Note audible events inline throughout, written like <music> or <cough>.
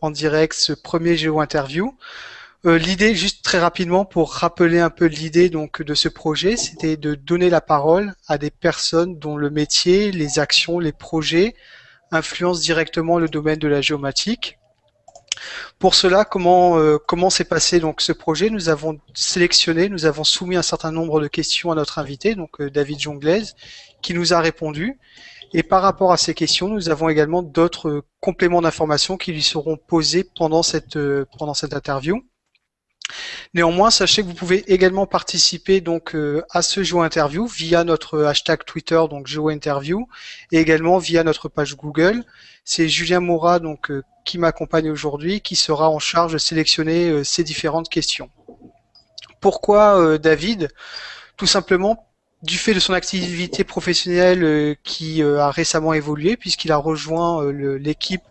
en direct ce premier géo-interview. Euh, l'idée, juste très rapidement, pour rappeler un peu l'idée donc de ce projet, c'était de donner la parole à des personnes dont le métier, les actions, les projets influencent directement le domaine de la géomatique. Pour cela, comment euh, comment s'est passé donc ce projet? Nous avons sélectionné, nous avons soumis un certain nombre de questions à notre invité, donc euh, David Jonglaise, qui nous a répondu. Et par rapport à ces questions, nous avons également d'autres compléments d'informations qui lui seront posés pendant cette pendant cette interview. Néanmoins, sachez que vous pouvez également participer donc euh, à ce Géo Interview via notre hashtag Twitter, donc Géo Interview, et également via notre page Google. C'est Julien Moura donc euh, qui m'accompagne aujourd'hui, qui sera en charge de sélectionner euh, ces différentes questions. Pourquoi David? Tout simplement du fait de son activité professionnelle qui a récemment évolué, puisqu'il a rejoint l'équipe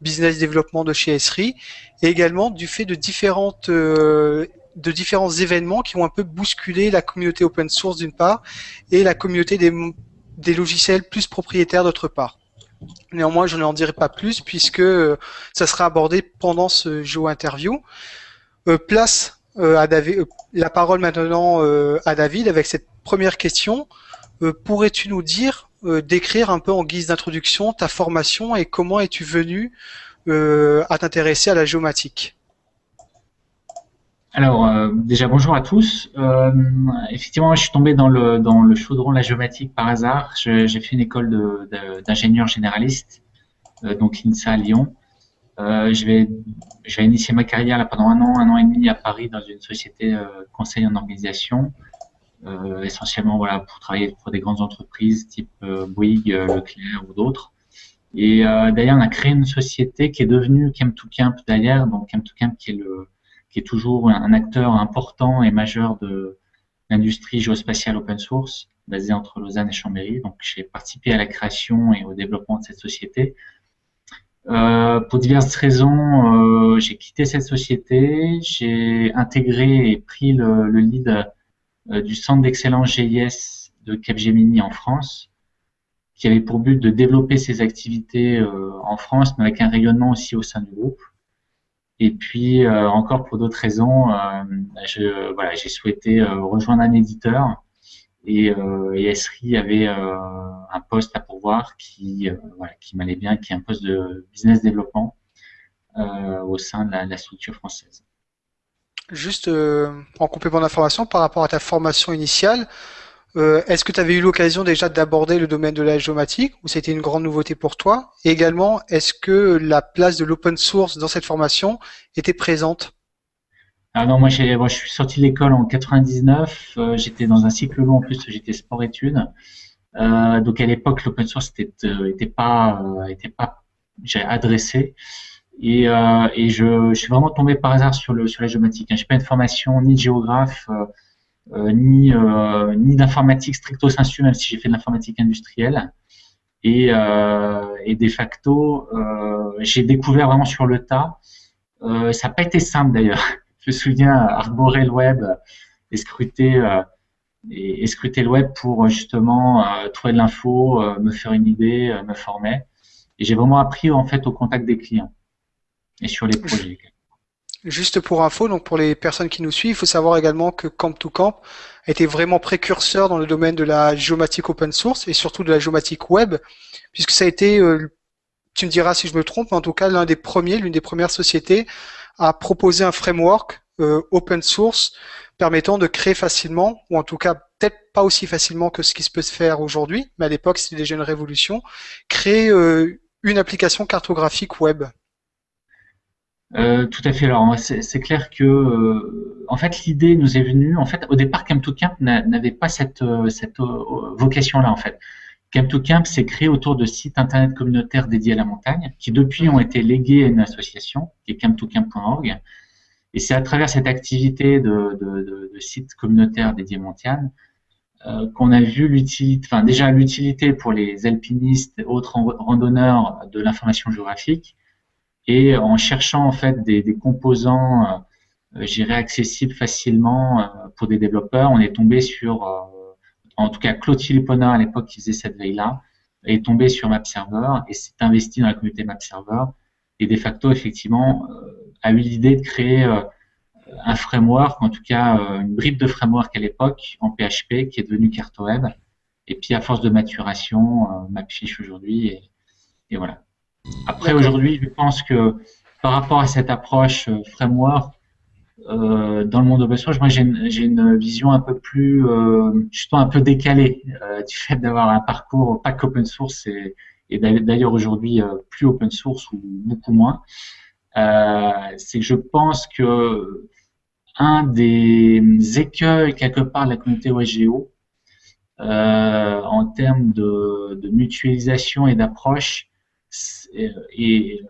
business développement de chez Esri, et également du fait de différentes euh, de différents événements qui ont un peu bousculé la communauté open source d'une part et la communauté des, des logiciels plus propriétaires d'autre part. Néanmoins, je n'en dirai pas plus puisque euh, ça sera abordé pendant ce jeu interview. Euh, place à David, la parole maintenant à David avec cette première question. Pourrais-tu nous dire euh, décrire un peu en guise d'introduction ta formation et comment es-tu venu euh, à t'intéresser à la géomatique? Alors euh, déjà bonjour à tous. effectivement, je suis tombé dans le chaudron de la géomatique par hasard. J'ai fait une école d'ingénieur généraliste, donc INSA à Lyon. je vais ma carrière là pendant un an, un an et demi à Paris dans une société conseil en organisation. Euh, essentiellement voilà pour travailler pour des grandes entreprises type euh, Bouygues, euh, Leclerc ou d'autres. Et d'ailleurs, on a créé une société qui est devenue Chem2Camp d'ailleurs, donc Chem2Camp qui est le qui est toujours un acteur important et majeur de l'industrie géospatiale open source basée entre Lausanne et Chambéry. Donc, j'ai participé à la création et au développement de cette société. Euh, pour diverses raisons, euh, j'ai quitté cette société, j'ai intégré et pris le, le lead du centre d'excellence GIS de Capgemini en France, qui avait pour but de développer ses activités euh, en France, mais avec un rayonnement aussi au sein du groupe. Et puis euh, encore pour d'autres raisons, je, voilà, j'ai souhaité rejoindre un éditeur et, et Esri avait un poste à pourvoir qui, voilà, qui m'allait bien, qui est un poste de business développement au sein de la structure française. Juste euh, en complément d'information par rapport à ta formation initiale, euh, est-ce que tu avais eu l'occasion déjà d'aborder le domaine de la géomatique ou c'était une grande nouveauté pour toi? Et également, est-ce que la place de l'open source dans cette formation était présente? Ah non, moi, moi je suis sorti de l'école en 99. Euh, j'étais dans un cycle long en plus, j'étais sport-études. donc à l'époque, l'open source n'était pas, était pas adressé. Et, euh, et je, je, suis vraiment tombé par hasard sur, le, sur la géomatique. Hein. Je n'ai pas une formation ni de géographe, euh, euh ni, euh, ni d'informatique stricto sensu, même si j'ai fait de l'informatique industrielle. Et, euh, et de facto, j'ai découvert vraiment sur le tas. ça n'a pas été simple d'ailleurs. <laughs> Je me souviens arborer le web et scruter, et, et scruter le web pour justement trouver de l'info, me faire une idée, me former. Et j'ai vraiment appris en fait au contact des clients et sur les projets. Juste pour info, donc pour les personnes qui nous suivent, il faut savoir également que Camp 2 Camp a été vraiment précurseur dans le domaine de la géomatique open source et surtout de la géomatique web, puisque ça a été, euh, tu me diras si je me trompe, mais en tout cas l'un des premiers, l'une des premières sociétés à proposer un framework euh, open source permettant de créer facilement, ou en tout cas peut-être pas aussi facilement que ce qui se peut se faire aujourd'hui, mais à l'époque c'était déjà une révolution, créer euh, une application cartographique web. Euh, tout à fait. Alors, c'est clair que, euh, en fait, l'idée nous est venue. En fait, au départ, Camp2Camp n'avait pas cette, euh, vocation-là. En fait, Camp2Camp s'est créé autour de sites internet communautaires dédiés à la montagne, qui depuis ont été légués à une association, qui est camp2camp.org. Et c'est à travers cette activité de, de, de, sites communautaires dédiés à montagne qu'on a vu l'utilité, enfin déjà l'utilité pour les alpinistes et autres randonneurs de l'information géographique, et en cherchant en fait des, des composants, euh, j'irais accessibles facilement euh, pour des développeurs, on est tombé sur, euh, en tout cas Claude Philippona à l'époque qui faisait cette veille-là, est tombé sur MapServer et s'est investi dans la communauté MapServer Et de facto, effectivement, a eu l'idée de créer un framework, en tout cas une bribe de framework à l'époque en PHP qui est devenu CartoWeb. Et puis à force de maturation, MapFish aujourd'hui. Et, et voilà. Après, aujourd'hui, je pense que par rapport à cette approche euh, framework, euh, dans le monde open source, moi j'ai une, vision un peu plus, euh, justement un peu décalée euh, <laughs> du fait d'avoir un parcours pas qu'open source et, et d'ailleurs aujourd'hui euh, plus open source ou beaucoup moins. c'est que je pense que un des écueils quelque part de la communauté OSGO en termes de, de mutualisation et d'approche est,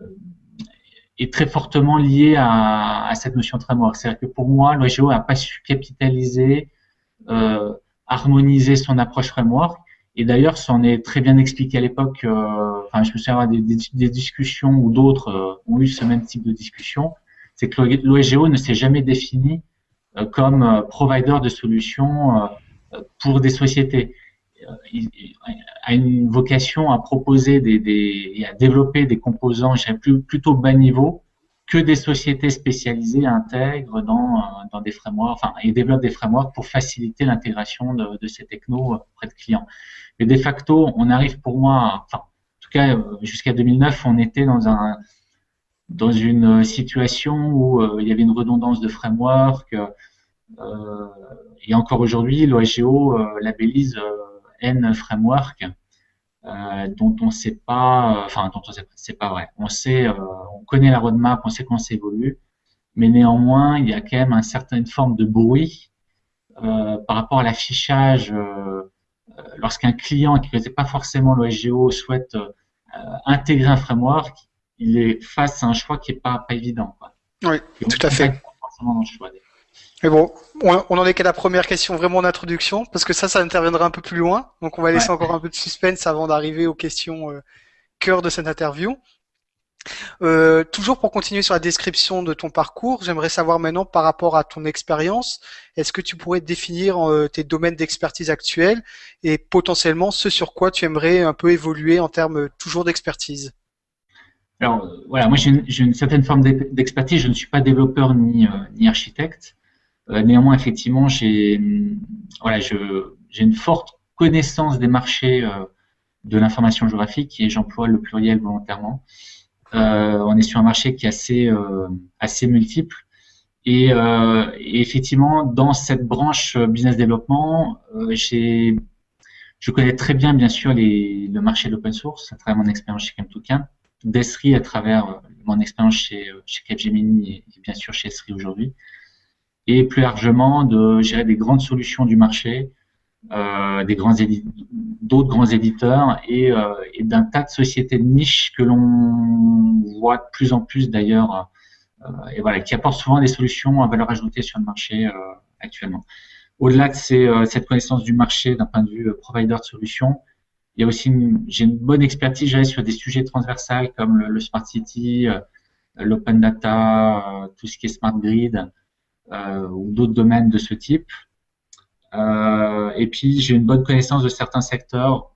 est, très fortement lié à, à cette notion de framework. C'est-à-dire que pour moi, l'OGO n'a pas su capitaliser, euh, harmoniser son approche framework. Et d'ailleurs, ça en est très bien expliqué à l'époque. Euh, enfin, je me souviens des, des, des discussions où d'autres euh, ont eu ce même type de discussion. C'est que l'OGO ne s'est jamais défini euh, comme euh, provider de solutions pour des sociétés. Euh, a une vocation à proposer des, et à développer des composants, je plus, plutôt bas niveau, que des sociétés spécialisées intègrent dans, euh, dans des frameworks, enfin, et développent des frameworks pour faciliter l'intégration de, ces technos auprès de clients. Mais de facto, on arrive pour moi, enfin, en tout cas, euh, jusqu'à 2009, on était dans un, dans une situation où il y avait une redondance de framework. Euh, et encore aujourd'hui, l'OSGO euh, labellise N framework euh, dont on sait pas, enfin dont on sait c'est pas vrai. On sait, euh, on connaît la roadmap, on sait comment ça évolue, mais néanmoins il y a quand même une certaine forme de bruit euh, par rapport à l'affichage. Lorsqu'un client qui ne connaît pas forcément l'OSGO souhaite intégrer un framework, il est face à un choix qui est pas, pas évident. Quoi. Oui, tout à fait. Mais bon, on en est qu'à la première question vraiment d'introduction, parce que ça, ça interviendra un peu plus loin. Donc on va laisser encore un peu de suspense avant d'arriver aux questions euh, cœur de cette interview. Euh, toujours pour continuer sur la description de ton parcours, j'aimerais savoir maintenant par rapport à ton expérience, est-ce que tu pourrais définir euh, tes domaines d'expertise actuels et potentiellement ce sur quoi tu aimerais un peu évoluer en termes toujours d'expertise? Alors voilà, moi j'ai une, une, certaine forme d'expertise, je ne suis pas développeur ni, ni architecte. Euh, néanmoins, effectivement, j'ai voilà, j'ai une forte connaissance des marchés euh, de l'information géographique et j'emploie le pluriel volontairement. Euh, on est sur un marché qui est assez multiple et, et, effectivement dans cette branche business développement, je connais très bien bien sûr le marché de l'open source à travers mon expérience chez Chemtoken, d'Esri à travers mon expérience chez chez Capgemini et, bien sûr chez Esri aujourd'hui et plus largement de gérer des grandes solutions du marché, euh, des grands d'autres grands éditeurs et, euh, et d'un tas de sociétés de niche que l'on voit de plus en plus d'ailleurs euh, et voilà qui apportent souvent des solutions à valeur ajoutée sur le marché actuellement. Au-delà de cette connaissance du marché d'un point de vue provider de solutions, il y a aussi j'ai une bonne expertise sur des sujets transversaux comme le smart city, l'open data, tout ce qui est smart grid. Euh, ou d'autres domaines de ce type. Euh, et puis j'ai une bonne connaissance de certains secteurs,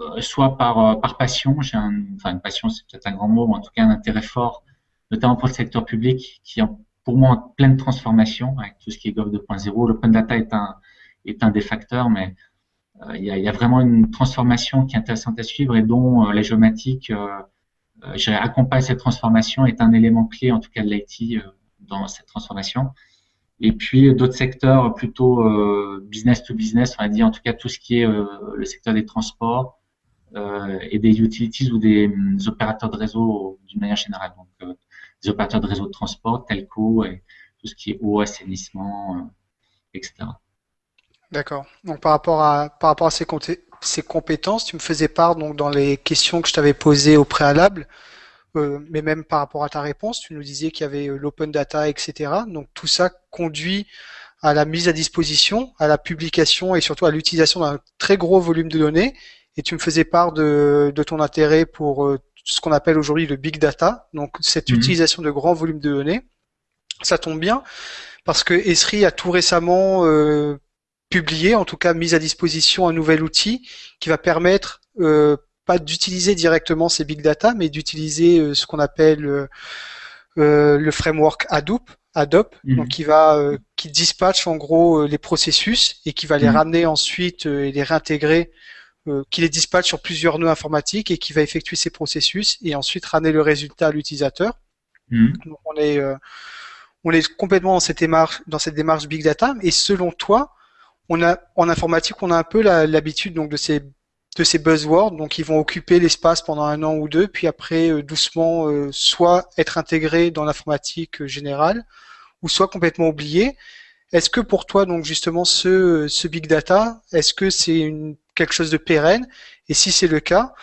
euh, soit par, par passion, j'ai enfin une passion c'est peut-être un grand mot, mais en tout cas un intérêt fort, notamment pour le secteur public, qui est pour moi en pleine transformation avec tout ce qui est Gov 2.0. L'open data est un, est un des facteurs, mais euh, il, y a, vraiment une transformation qui est intéressante à suivre et dont euh, la géomatique euh, accompagne cette transformation, est un élément clé en tout cas de l'IT dans cette transformation. Et puis d'autres secteurs plutôt euh, business to business, on va dire en tout cas tout ce qui est euh, le secteur des transports euh, et des utilities ou des, des opérateurs de réseau d'une manière générale. Donc des opérateurs de réseau de transport, telco et tout ce qui est eau, assainissement, etc. D'accord. Donc par rapport à par rapport à ces, ces compétences, tu me faisais part donc dans les questions que je t'avais posées au préalable. Euh, mais même par rapport à ta réponse, tu nous disais qu'il y avait euh, l'open data, etc. Donc tout ça conduit à la mise à disposition, à la publication et surtout à l'utilisation d'un très gros volume de données. Et tu me faisais part de, de ton intérêt pour euh, ce qu'on appelle aujourd'hui le big data, donc cette mhm. utilisation de grands volumes de données. Ça tombe bien parce que Esri a tout récemment publié, en tout cas mis à disposition un nouvel outil qui va permettre pas d'utiliser directement ces big data, mais d'utiliser ce qu'on appelle le framework Hadoop, Hadoop, mhm. donc qui va qui dispatche en gros les processus et qui va les mhm. ramener ensuite et les réintégrer qui les dispatche sur plusieurs nœuds informatiques et qui va effectuer ces processus et ensuite ramener le résultat à l'utilisateur. Mhm. Donc on est on est complètement dans cette démarche dans cette démarche big data et selon toi on a en informatique, on a un peu l'habitude donc de ces de ces buzzwords, donc ils vont occuper l'espace pendant un an ou deux, puis après euh, doucement euh, soit être intégrés dans l'informatique euh, générale, ou soit complètement oubliés. Est-ce que pour toi donc justement ce, ce big data, est-ce que c'est quelque chose de pérenne? Et si c'est le cas,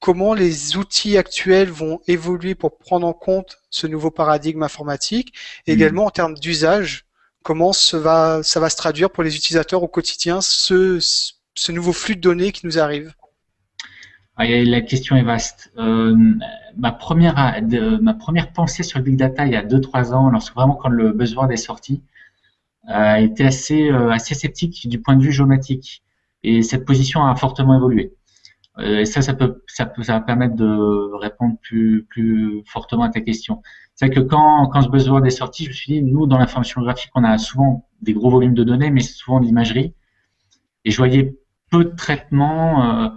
comment les outils actuels vont évoluer pour prendre en compte ce nouveau paradigme informatique, et mmh. également en termes d'usage comment ça va, ça va se traduire pour les utilisateurs au quotidien, ce, ce nouveau flux de données qui nous arrive ah, La question est vaste. Euh, ma, première, ma première pensée sur le big data il y a 2-3 ans, lorsque vraiment quand le buzzword est sorti, euh, était assez, euh, assez sceptique du point de vue géomatique. Et cette position a fortement évolué. Euh, et ça, ça peut, va permettre de répondre plus, plus fortement à ta question. C'est que quand, quand ce buzzword est sorti, je me suis dit, nous, dans l'information graphique, on a souvent des gros volumes de données, mais souvent de l'imagerie. Et je voyais peu de traitements, euh,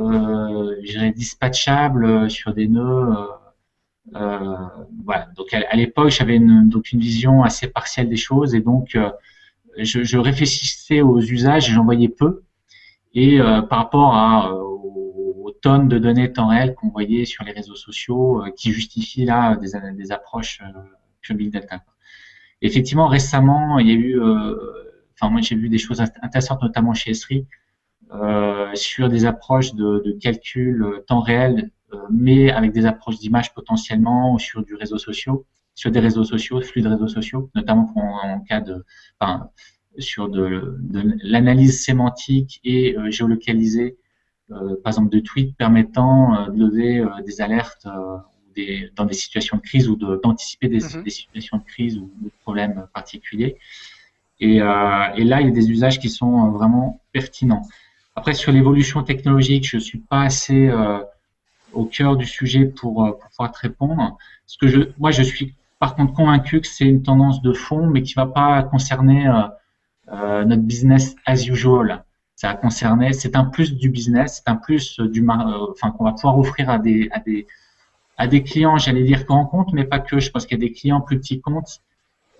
euh, dispatchables sur des nœuds. Euh, voilà. Donc à, l'époque, j'avais une, donc une vision assez partielle des choses, et donc euh, je, réfléchissais aux usages et j'en voyais peu. Et par rapport à tonnes de données temps réel qu'on voyait sur les réseaux sociaux euh, qui justifient là des, approches euh, Big Data. Effectivement, récemment, il y a eu, euh, enfin moi j'ai vu des choses intéressantes, notamment chez Esri, euh, sur des approches de, de calcul euh, temps réel, mais avec des approches d'image potentiellement sur du réseau social, sur des réseaux sociaux, flux de réseaux sociaux, notamment en, cas de, enfin, sur de, de l'analyse sémantique et géolocalisée euh, par exemple de tweets permettant euh, de lever euh, des alertes des, dans des situations de crise ou d'anticiper des, mhm. des, situations de crise ou de problèmes particuliers. Et, euh, et, là, il y a des usages qui sont vraiment pertinents. Après, sur l'évolution technologique, je suis pas assez euh, au cœur du sujet pour, pour, pouvoir te répondre. Ce que je, moi, je suis par contre convaincu que c'est une tendance de fond, mais qui va pas concerner euh, notre business as usual ça a concerné, c'est un plus du business, c'est un plus du, euh, enfin qu'on va pouvoir offrir à des à des à des clients, j'allais dire grands comptes, mais pas que. Je pense qu'il y a des clients plus petits comptes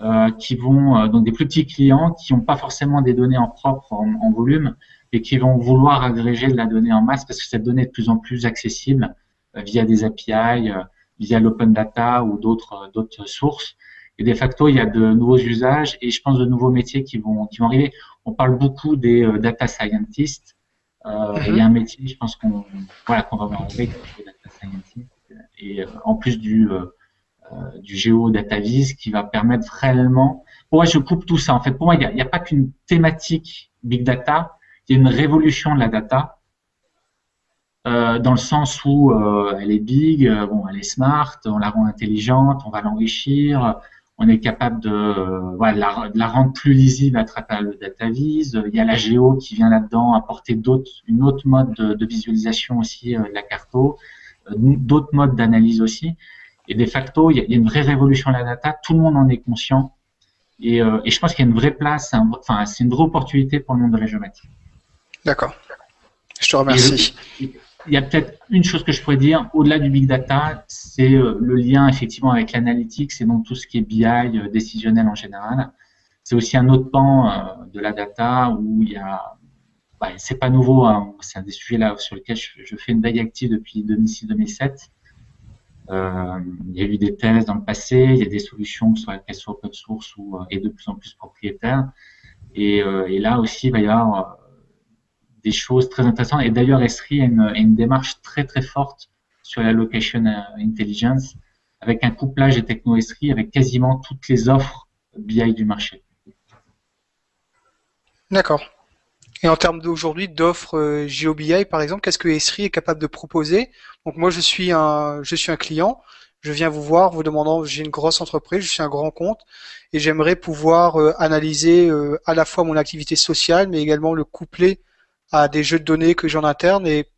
euh, qui vont euh, donc des plus petits clients qui n'ont pas forcément des données en propre en, volume et qui vont vouloir agréger de la donnée en masse parce que cette donnée est de plus en plus accessible euh, via des API, via l'open data ou d'autres d'autres sources. Et de facto, il y a de nouveaux usages et je pense de nouveaux métiers qui vont qui vont arriver on parle beaucoup des euh, data scientists. Euh, Il y a un métier, je pense qu'on voilà, qu'on va voir avec les data scientists. Et euh, en plus du euh, du géo vis qui va permettre réellement. Pour moi, je coupe tout ça. En fait, pour moi, il n'y a, a, pas qu'une thématique big data. Il y a une révolution de la data. Euh, dans le sens où euh, elle est big, bon, elle est smart, on la rend intelligente, on va l'enrichir, on est capable de, la, rendre plus lisible à travers le data vise. Il y a la géo qui vient là-dedans apporter d'autres, une autre mode de, visualisation aussi euh, de la carto, euh, d'autres modes d'analyse aussi. Et de facto, il y, a, une vraie révolution de la data. Tout le monde en est conscient. Et, euh, je pense qu'il y a une vraie place, enfin, c'est une vraie opportunité pour le monde de la géométrie. D'accord. Je te remercie il y a peut-être une chose que je pourrais dire, au-delà du big data, c'est euh, le lien effectivement avec l'analytique, c'est donc tout ce qui est BI euh, décisionnel en général. C'est aussi un autre pan euh, de la data où il y a, bah, c'est pas nouveau, hein, c'est un des sujets là sur lesquels je, fais une veille active depuis 2006-2007. Euh, il y a eu des thèses dans le passé, il y a des solutions qui sont, qu'elles soient open source ou et de plus en plus propriétaires. Et, et là aussi, il va y avoir des choses très intéressantes. Et d'ailleurs, Esri a une, démarche très très forte sur la location euh, intelligence, avec un couplage des techno Esri avec quasiment toutes les offres BI du marché. D'accord. Et en termes d'aujourd'hui d'offres euh, GeoBI, par exemple, qu'est-ce que Esri est capable de proposer? Donc moi, je suis un, je suis un client. Je viens vous voir, vous demandant, j'ai une grosse entreprise, je suis un grand compte, et j'aimerais pouvoir euh, analyser à la fois mon activité sociale, mais également le coupler à des jeux de données que j'ai en interne et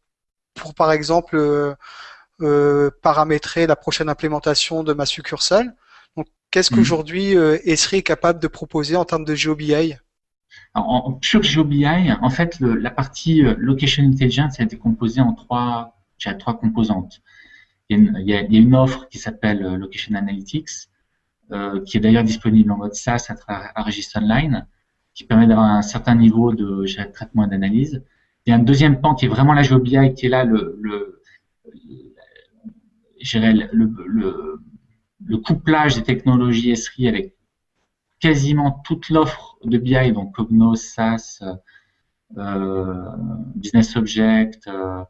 pour par exemple euh, paramétrer la prochaine implémentation de ma succursale. Donc, qu'est-ce mhm. qu'aujourd'hui Esri est capable de proposer en termes de GeoBI en, Sur GeoBI, en fait, la partie Location Intelligence a été composée en trois, trois composantes. Il y, a une, offre qui s'appelle Location Analytics, qui est d'ailleurs disponible en mode SaaS à travers Online qui permet d'avoir un certain niveau de traitement et d'analyse. Il y a un deuxième pan qui est vraiment la GeoBI, qui est là le, le, le, le, couplage des technologies SRI avec quasiment toute l'offre de BI, donc Cognos, SAS, euh, Business Object, euh,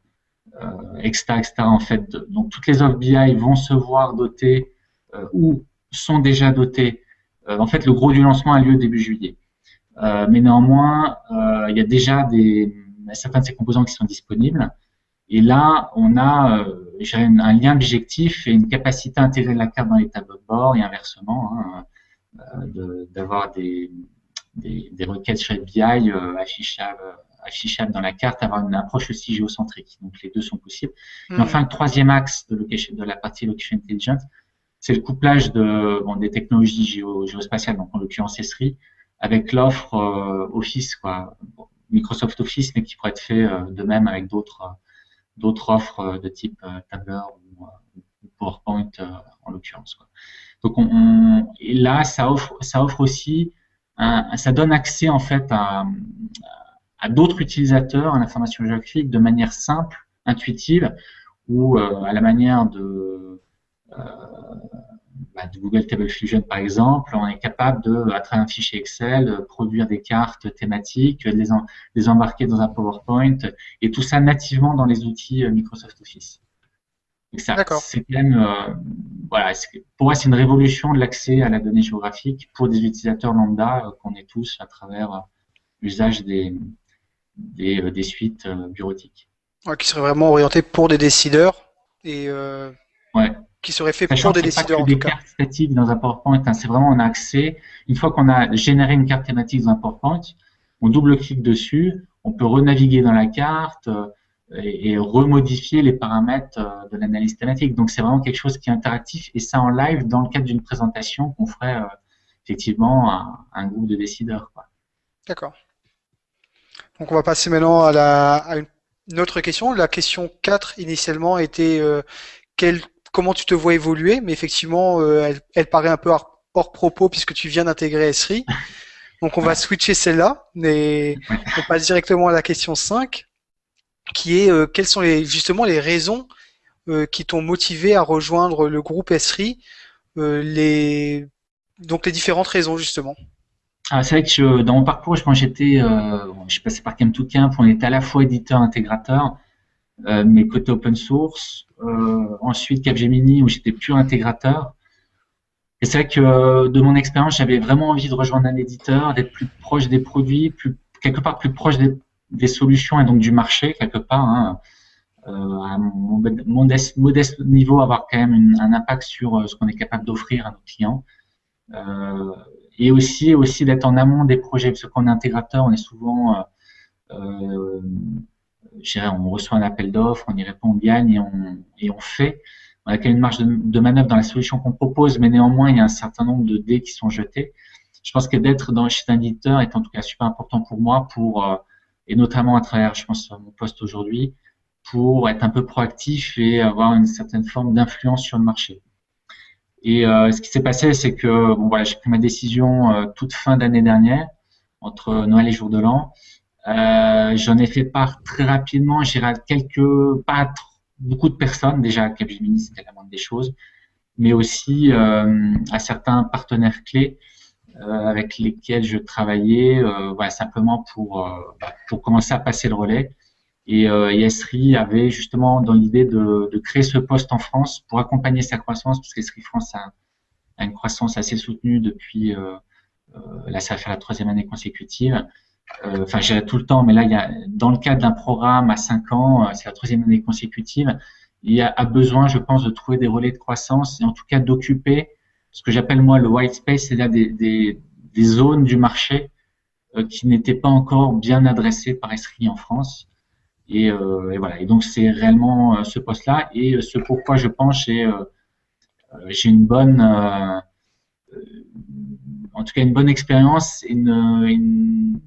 euh, etc., En fait, donc toutes les offres BI vont se voir dotées euh, ou sont déjà dotées. en fait, le gros du lancement a lieu début juillet. Euh, mais néanmoins, euh, il y a déjà des, certains de ces composants qui sont disponibles. Et là, on a euh, un lien objectif et une capacité à intégrer la carte dans les tableaux de bord et inversement, hein, d'avoir des, des, des, requêtes chez BI affichables, affichables dans la carte, avoir une approche aussi géocentrique. Donc les deux sont possibles. Et hmm. enfin, le troisième axe de, location, de la partie Location Intelligence, c'est le couplage de, bon, des technologies géo, géospatiales, donc en l'occurrence ESRI, avec l'offre euh, Office, quoi, Microsoft Office, mais qui pourrait être fait euh, de même avec d'autres d'autres offres de type euh, Tableau ou, PowerPoint en l'occurrence. Donc on, et là, ça offre, ça offre aussi, un, ça donne accès en fait à, à d'autres utilisateurs à l'information géographique de manière simple, intuitive, ou à la manière de bah, de Google Table Fusion par exemple, on est capable de, à travers un fichier Excel, produire des cartes thématiques, les, les embarquer dans un PowerPoint, et tout ça nativement dans les outils euh, Microsoft Office. C'est même, euh, voilà, pour moi, c'est une révolution de l'accès à la donnée géographique pour des utilisateurs lambda euh, qu'on est tous à travers l'usage des, des, suites bureautiques. qui serait vraiment orienté pour des décideurs et ouais qui serait fait pour des décideurs en tout cas. cartes statiques dans un PowerPoint, hein, c'est vraiment un accès. Une fois qu'on a généré une carte thématique dans un PowerPoint, on double-clique dessus, on peut renaviguer dans la carte euh, et, remodifier les paramètres euh, de l'analyse thématique. Donc c'est vraiment quelque chose qui est interactif et ça en live dans le cadre d'une présentation qu'on ferait euh, effectivement à, un groupe de décideurs. D'accord. Donc on va passer maintenant à, la, à une autre question. La question 4 initialement était quel comment tu te vois évoluer, mais effectivement, euh, elle, paraît un peu hors, propos puisque tu viens d'intégrer Esri. <laughs> Donc on va switcher celle-là, mais <laughs> on passe directement à la question 5, qui est euh, quelles sont les, justement les raisons euh, qui t'ont motivé à rejoindre le groupe Esri, les, donc les différentes raisons justement. Ah, c'est vrai que dans mon parcours, je pense j'étais, je suis passé par Camp2Camp, on était à la fois éditeur, intégrateur, mais côté open source, ensuite Capgemini où j'étais pur intégrateur. Et c'est vrai que euh, de mon expérience, j'avais vraiment envie de rejoindre un éditeur, d'être plus proche des produits, quelque part plus proche des, solutions et donc du marché quelque part. Hein. Euh, à mon modeste, niveau, avoir quand même un impact sur euh, ce qu'on est capable d'offrir à nos clients. Euh, et aussi, aussi d'être en amont des projets, parce est intégrateur, on est souvent euh, on reçoit un appel d'offres, on y répond, on gagne et on, fait. On a quand même une marge de, manœuvre dans la solution qu'on propose, mais néanmoins, il y a un certain nombre de dés qui sont jetés. Je pense que d'être dans chez un éditeur est en tout cas super important pour moi, pour euh, et notamment à travers, je pense, mon poste aujourd'hui, pour être un peu proactif et avoir une certaine forme d'influence sur le marché. Et euh, ce qui s'est passé, c'est que bon voilà, j'ai pris ma décision euh, toute fin d'année dernière, entre Noël et jour de l'an, euh, j'en ai fait part très rapidement, j'irai quelques, pas beaucoup de personnes, déjà Capgemini c'était la moindre des choses, mais aussi euh, à certains partenaires clés euh, avec lesquels je travaillais, simplement pour, bah, pour commencer à passer le relais. Et Esri avait justement dans l'idée de, créer ce poste en France pour accompagner sa croissance, parce qu'Esri France a, a, une croissance assez soutenue depuis, là ça va faire la troisième année consécutive. Euh, enfin j'ai tout le temps, mais là, il y a, dans le cadre d'un programme à 5 ans, euh, c'est la troisième année consécutive, il y a, besoin, je pense, de trouver des relais de croissance et en tout cas d'occuper ce que j'appelle moi le white space, c'est-à-dire des, des, zones du marché euh, qui n'étaient pas encore bien adressées par Esri en France. Et, voilà. Et donc c'est réellement ce poste-là et ce pourquoi je pense j'ai j'ai une bonne en tout cas une bonne expérience et une,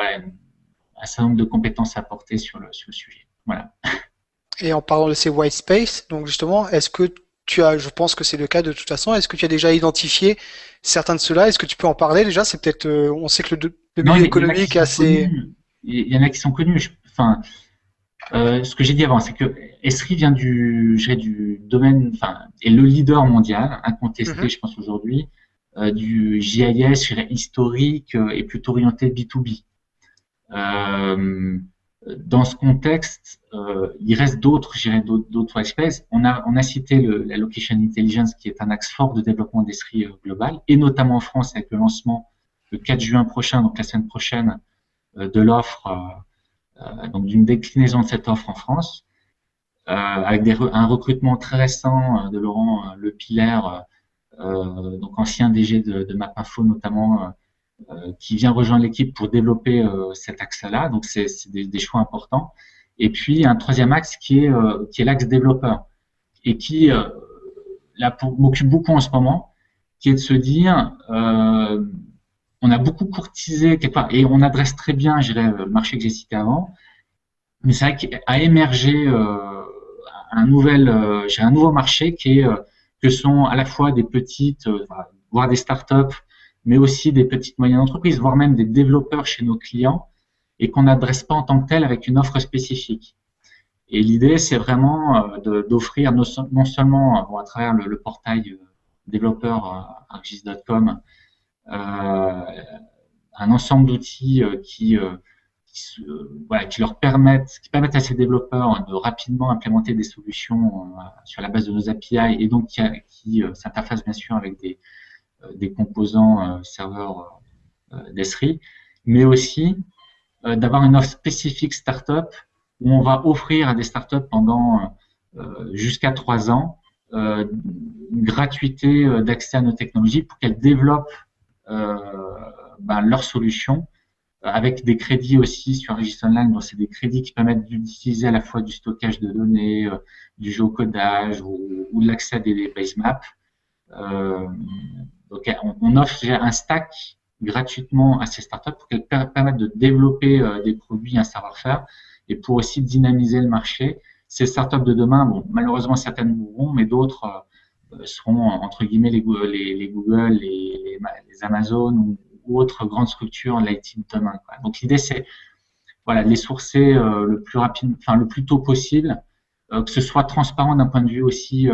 un certain nombre de compétences à apporter sur le, sur le sujet. Voilà. <laughs> Et en parlant de ces white space, donc justement, est-ce que tu as, je pense que c'est le cas de toute façon, est-ce que tu as déjà identifié certains de ceux-là? Est-ce que tu peux en parler déjà? C'est peut-être, euh, on sait que le, le milieu économique est assez. Il y en a qui sont connus. Enfin, euh, ce que j'ai dit avant, c'est que Esri vient du, du domaine, enfin, est le leader mondial, incontesté, mhm. je pense aujourd'hui, euh, du GIS historique et plutôt orienté B2B. Euh, dans ce contexte, euh, il reste d'autres, d'autres espèces. On a, on a cité le, la location intelligence qui est un axe fort de développement d'esprit euh, global, et notamment en France avec le lancement le 4 juin prochain, donc la semaine prochaine, de l'offre, donc d'une déclinaison de cette offre en France, avec des, un recrutement très récent de Laurent Le Pilaire, donc ancien DG de, de MapInfo notamment qui vient rejoindre l'équipe pour développer euh, cet axe-là. Donc, c'est des, des, choix importants. Et puis, un troisième axe qui est, euh, est l'axe développeur et qui, là, m'occupe beaucoup en ce moment, qui est de se dire, on a beaucoup courtisé quelque part, et on adresse très bien, je dirais, le marché que j'ai cité avant, mais c'est vrai qu'à émerger euh, un nouvel, euh, un nouveau marché qui est que sont à la fois des petites, voire des startups mais aussi des petites moyennes entreprises, voire même des développeurs chez nos clients, et qu'on n'adresse pas en tant que tel avec une offre spécifique. Et l'idée, c'est vraiment euh, d'offrir non seulement à travers le, portail euh, développeur euh, argis.com un ensemble d'outils qui, leur permettent, qui permettent à ces développeurs de rapidement implémenter des solutions sur la base de nos API et donc qui, s'interfacent bien sûr avec des, euh, des composants euh, serveurs euh, d'Esri, mais aussi d'avoir une offre spécifique startup où on va offrir à des startups pendant jusqu'à trois ans une gratuité d'accès à nos technologies pour qu'elles développent ben, leurs solutions avec des crédits aussi sur Register Online. C'est des crédits qui permettent d'utiliser à la fois du stockage de données, du géocodage ou, ou l'accès à des base maps. Euh, donc, on, offre un stack gratuitement à ces startups pour qu'elles permettent de développer euh, des produits, un savoir-faire, et pour aussi dynamiser le marché. Ces startups de demain, bon, malheureusement certaines mourront, mais d'autres euh, seront entre guillemets les, Google, les, Amazon ou, autres grandes structures l'IT de demain. Donc l'idée c'est voilà de les sourcer euh, le plus rapide, enfin le plus tôt possible, que ce soit transparent d'un point de vue aussi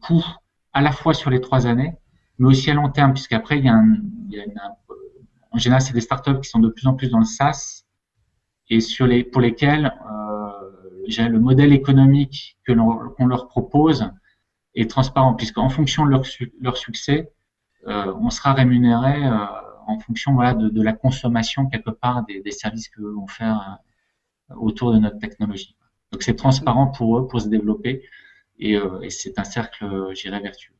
coût à la fois sur les trois années mais aussi à long terme, puisqu'après, il y a, un, il y a en général, c'est des startups qui sont de plus en plus dans le SaaS et sur les, pour lesquels euh, le modèle économique que qu'on leur propose est transparent, puisqu'en fonction de leur, leur succès, euh, on sera rémunéré euh, en fonction voilà, de, de, la consommation quelque part des, des services que vont faire euh, autour de notre technologie. Donc c'est transparent pour eux, pour se développer, et, euh, et c'est un cercle, j'irais, vertueux.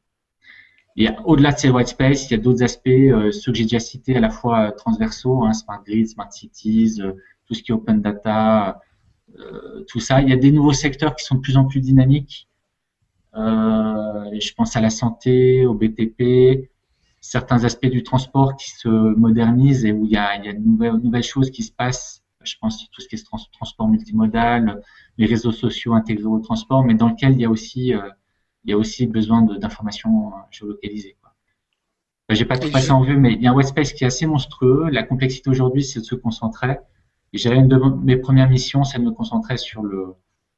Et au-delà de ces white space, il y a d'autres aspects, euh, ceux que j'ai déjà cités, à la fois euh, transversaux, hein, smart grid, smart cities, euh, tout ce qui est open data, tout ça. Il y a des nouveaux secteurs qui sont de plus en plus dynamiques. je pense à la santé, au BTP, certains aspects du transport qui se modernisent et où il y a, de nouvelles, nouvelles, choses qui se passent. Je pense à tout ce qui est transport multimodal, les réseaux sociaux intégrés au transport, mais dans lequel il y a aussi il y a aussi besoin d'informations euh, géolocalisées. J'ai pas tout passé en vue, mais il y a un Space qui est assez monstrueux. La complexité aujourd'hui, c'est de se concentrer. J'avais une de mes premières missions, c'est de me concentrer sur le,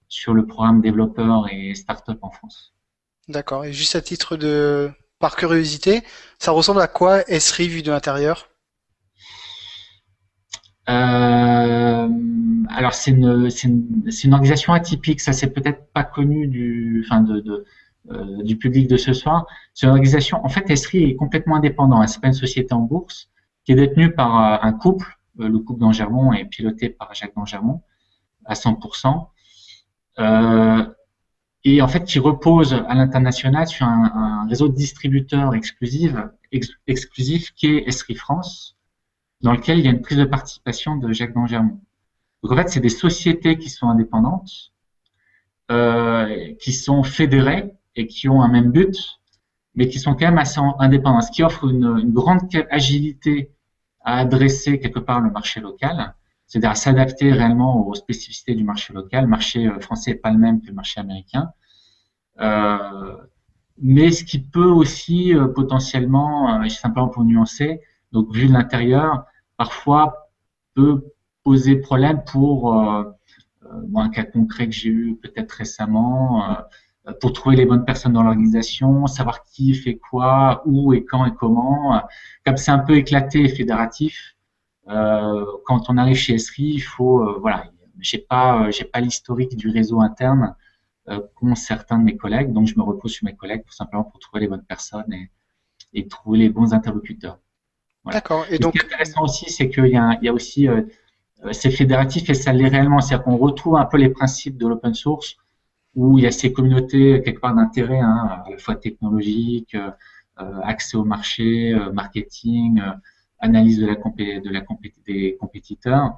sur le programme développeur et startup en France. D'accord. Et juste à titre de, par curiosité, ça ressemble à quoi Esri vu de l'intérieur? Euh, alors c'est une, une, une, organisation atypique, ça c'est peut-être pas connu du, enfin de, de, euh, du public de ce soir. C'est une organisation, en fait, Esri est complètement indépendant. C'est pas une société en bourse qui est détenue par euh, un couple. Euh, le couple d'Angermont est piloté par Jacques d'Angermont à 100%. et en fait, qui repose à l'international sur un, réseau de distributeurs exclusifs, exclusif qui est Esri France, dans lequel il y a une prise de participation de Jacques d'Angermont. Donc en fait, c'est des sociétés qui sont indépendantes, euh, qui sont fédérées et qui ont un même but, mais qui sont quand même assez indépendantes, ce qui offre une, grande agilité à adresser quelque part le marché local, c'est-à-dire à s'adapter réellement aux spécificités du marché local. Le marché euh, français n'est pas le même que le marché américain. Euh, mais ce qui peut aussi euh, potentiellement, simplement pour nuancer, donc vu de l'intérieur, parfois peut poser problème pour un cas concret que j'ai eu peut-être récemment, pour trouver les bonnes personnes dans l'organisation, savoir qui fait quoi, où et quand et comment. Comme c'est un peu éclaté et fédératif, euh, quand on arrive chez Esri, il faut, euh, voilà, j'ai pas, j'ai pas l'historique du réseau interne euh, qu'ont certains de mes collègues, donc je me repose sur mes collègues pour simplement pour trouver les bonnes personnes et, et trouver les bons interlocuteurs. D'accord. Et donc, ce qui est intéressant aussi, c'est qu'il y, a, il y a aussi, euh, c'est fédératif et ça l'est réellement, c'est-à-dire qu'on retrouve un peu les principes de l'open source où il y a ces communautés quelque part d'intérêt, hein, à la fois technologique, euh, accès au marché, euh, marketing, euh, analyse de la, compé de la compé des compétiteurs.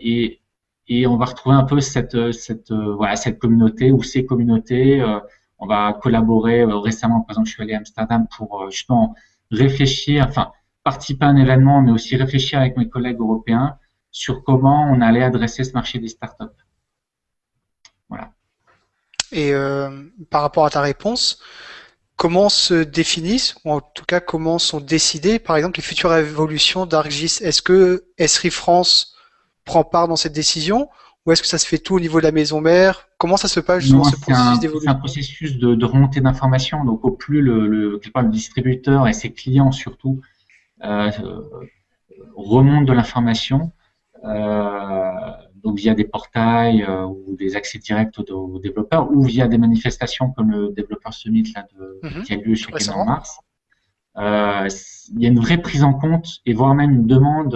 et, et on va retrouver un peu cette, cette, voilà, cette communauté ou ces communautés. on va collaborer récemment, par exemple, je suis allé à Amsterdam pour justement réfléchir, enfin, participer à un événement, mais aussi réfléchir avec mes collègues européens sur comment on allait adresser ce marché des startups. Et euh, par rapport à ta réponse, comment se définissent, ou en tout cas comment sont décidées, par exemple, les futures évolutions d'Argis? Est-ce que Esri France prend part dans cette décision ou est-ce que ça se fait tout au niveau de la maison mère? Comment ça se passe justement ce processus d'évolution C'est un processus de, de remontée d'informations. Donc au plus le, le, le, distributeur et ses clients surtout euh, remontent de l'information, euh, donc via des portails euh, ou des accès directs aux, développeurs ou via des manifestations comme le développeur summit là, de, mm -hmm. qui a lieu chez en mars. Euh, il y a une vraie prise en compte et voire même une demande.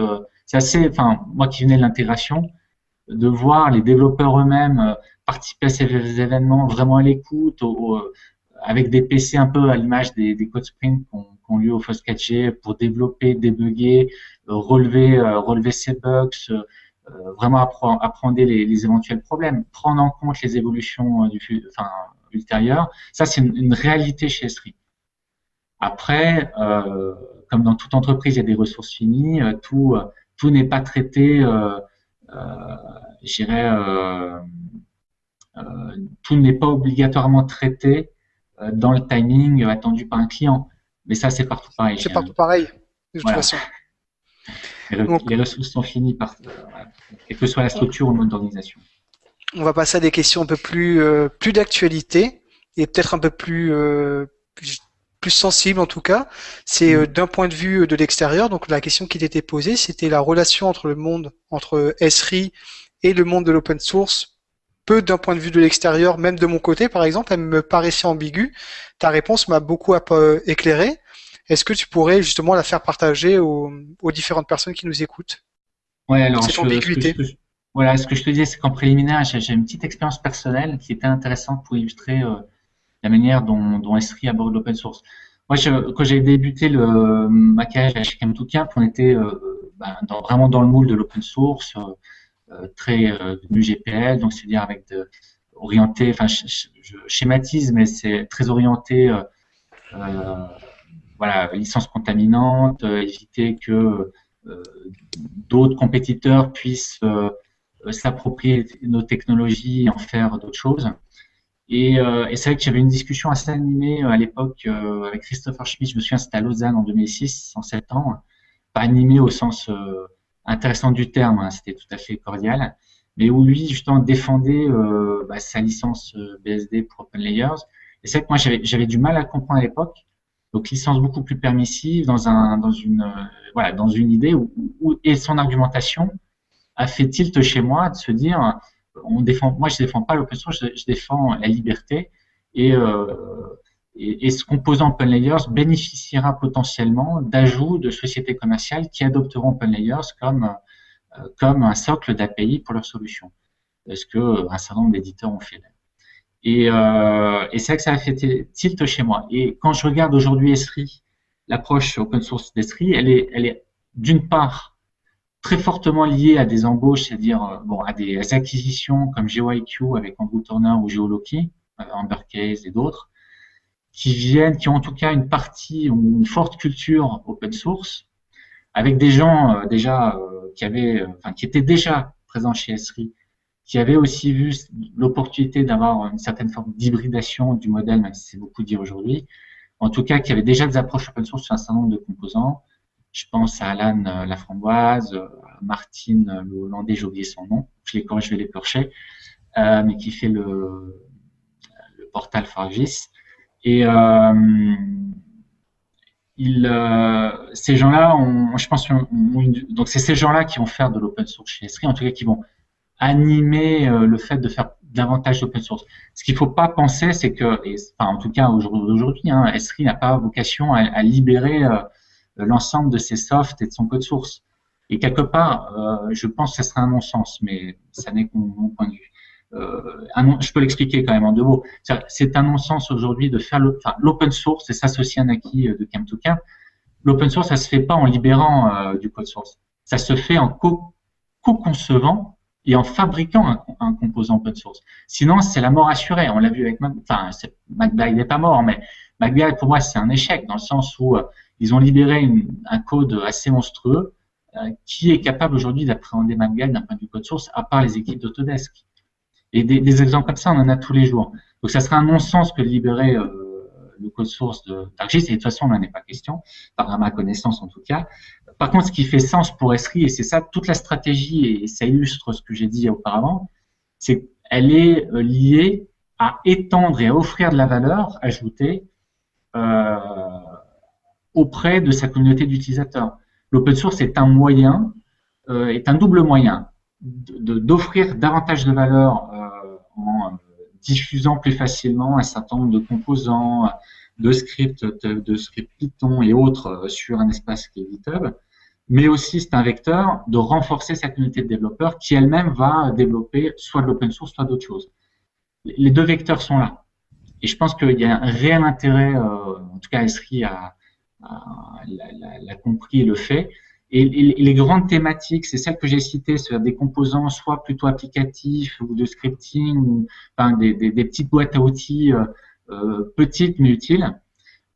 C'est assez, enfin moi qui venais de l'intégration, de voir les développeurs eux-mêmes euh, participer à ces événements vraiment à l'écoute, avec des PC un peu à l'image des, des code sprints qu'on qu lieu au FOSS4G pour développer, débugger, relever, relever ces bugs, euh, vraiment apprendre les, les, éventuels problèmes, prendre en compte les évolutions euh, du, enfin, ultérieures. Ça, c'est une, une, réalité chez Esri. Après, euh, comme dans toute entreprise, il y a des ressources finies. Euh, tout, tout n'est pas traité, euh, euh, je dirais, tout n'est pas obligatoirement traité dans le timing attendu par un client. Mais ça, c'est partout pareil. C'est partout pareil, de toute façon. Les, ressources sont finies, par, quelle que soit la structure ou le mode d'organisation. On va passer à des questions un peu plus, euh, plus d'actualité et peut-être un peu plus, euh, plus, plus sensibles en tout cas. C'est euh, d'un point de vue de l'extérieur. Donc la question qui t'était posée, c'était la relation entre le monde, entre Esri et le monde de l'open source. Peu d'un point de vue de l'extérieur, même de mon côté par exemple, elle me paraissait ambiguë. Ta réponse m'a beaucoup éclairé. Est-ce que tu pourrais justement la faire partager aux, différentes personnes qui nous écoutent? Ouais, alors cette ambiguïté. Ce voilà, ce que je te disais, c'est qu'en préliminaire, j'ai une petite expérience personnelle qui était intéressante pour illustrer euh, la manière dont, dont Esri aborde l'open source. Moi, quand j'ai débuté le maquillage chez Camtookamp, on était euh, ben, dans, vraiment dans le moule de l'open source, euh, très du GPL, donc c'est-à-dire avec de, orienté, enfin, je, je, schématise, mais c'est très orienté voilà, licence contaminante, euh, éviter que euh, d'autres compétiteurs puissent euh, s'approprier nos technologies et en faire d'autres choses. Et, c'est vrai que j'avais une discussion assez animée à l'époque avec Christopher Schmidt, je me souviens, c'était à Lausanne en 2006, en sept ans. Pas animé au sens intéressant du terme, hein, c'était tout à fait cordial, mais où lui, justement, défendait bah, sa licence BSD pour Open Layers. Et c'est vrai que moi, j'avais du mal à comprendre à l'époque, donc licence beaucoup plus permissive dans un dans une euh, voilà dans une idée où, où, et son argumentation a fait tilt chez moi de se dire on défend moi je défends pas l'open source je, défends la liberté et, euh, et, ce composant Open Layers bénéficiera potentiellement d'ajouts de sociétés commerciales qui adopteront Open Layers comme euh, comme un socle d'API pour leur solution. Parce que un certain nombre d'éditeurs ont fait et, euh, et c'est vrai que ça a fait tilt chez moi. Et quand je regarde aujourd'hui Esri, l'approche open source d'Esri, elle est, elle est d'une part très fortement liées à des embauches, c'est-à-dire bon, à des acquisitions comme GeoIQ avec Andrew Turner ou GeoLoki, Amber Case et d'autres, qui viennent, qui ont en tout cas une partie ou une forte culture open source, avec des gens déjà qui avaient, enfin, qui étaient déjà présents chez Esri, qui avaient aussi vu l'opportunité d'avoir une certaine forme d'hybridation du modèle, même si c'est beaucoup dit aujourd'hui, en tout cas qui avaient déjà des approches open source sur un certain nombre de composants. Je pense à Alan euh, Laframboise, euh, à Martine euh, le Hollandais, j'ai oublié son nom, je je vais les percher, euh, mais qui fait le, le portal Fargis. Et ces gens-là, je pense, donc c'est ces gens-là qui vont faire de l'open source chez Esri, en tout cas qui vont animer euh, le fait de faire davantage d'open source. Ce qu'il ne faut pas penser, c'est que, enfin, en tout cas aujourd'hui, hein, n'a pas vocation à, libérer euh, l'ensemble de ses softs et de son code source. Et quelque part, euh, je pense que ce serait un non-sens, mais ça n'est que mon, point de vue. Euh, un, je peux l'expliquer quand même en deux mots. C'est un non-sens aujourd'hui de faire l'open source et s'associer à un acquis de cam to cam. L'open source, ça se fait pas en libérant du code source. Ça se fait en co-concevant et en fabriquant un, un, composant open source. Sinon, c'est la mort assurée. On l'a vu avec, enfin, MacBride n'est pas mort, mais MacBride pour moi c'est un échec dans le sens où euh, ils ont libéré une, un code assez monstrueux euh, qui est capable aujourd'hui d'appréhender MacBride d'un point de vue code source, à part les équipes d'Autodesk. Et des, des, exemples comme ça, on en a tous les jours. Donc, ça serait un non-sens que de libérer euh, le code source d'Argis, et de toute façon, on n'en est pas question, par ma connaissance en tout cas. Par contre, ce qui fait sens pour Esri, et c'est ça toute la stratégie, et ça illustre ce que j'ai dit auparavant, c'est qu'elle est euh, liée à étendre et à offrir de la valeur ajoutée euh, auprès de sa communauté d'utilisateurs. L'open source est un moyen, euh, est un double moyen d'offrir davantage de valeur en diffusant plus facilement un certain nombre de composants, de scripts, de, de scripts Python et autres sur un espace qui est GitHub, mais aussi c'est un vecteur de renforcer sa communauté de développeurs qui elle-même va développer soit de l'open source, soit d'autres choses. Les deux vecteurs sont là. Et je pense qu'il y a un réel intérêt, euh, en tout cas Esri l'a compris et le fait. Et, les grandes thématiques, c'est celles que j'ai citées, sur des composants soit plutôt applicatifs ou de scripting, enfin des, petites boîtes à outils euh, euh petites mais utiles.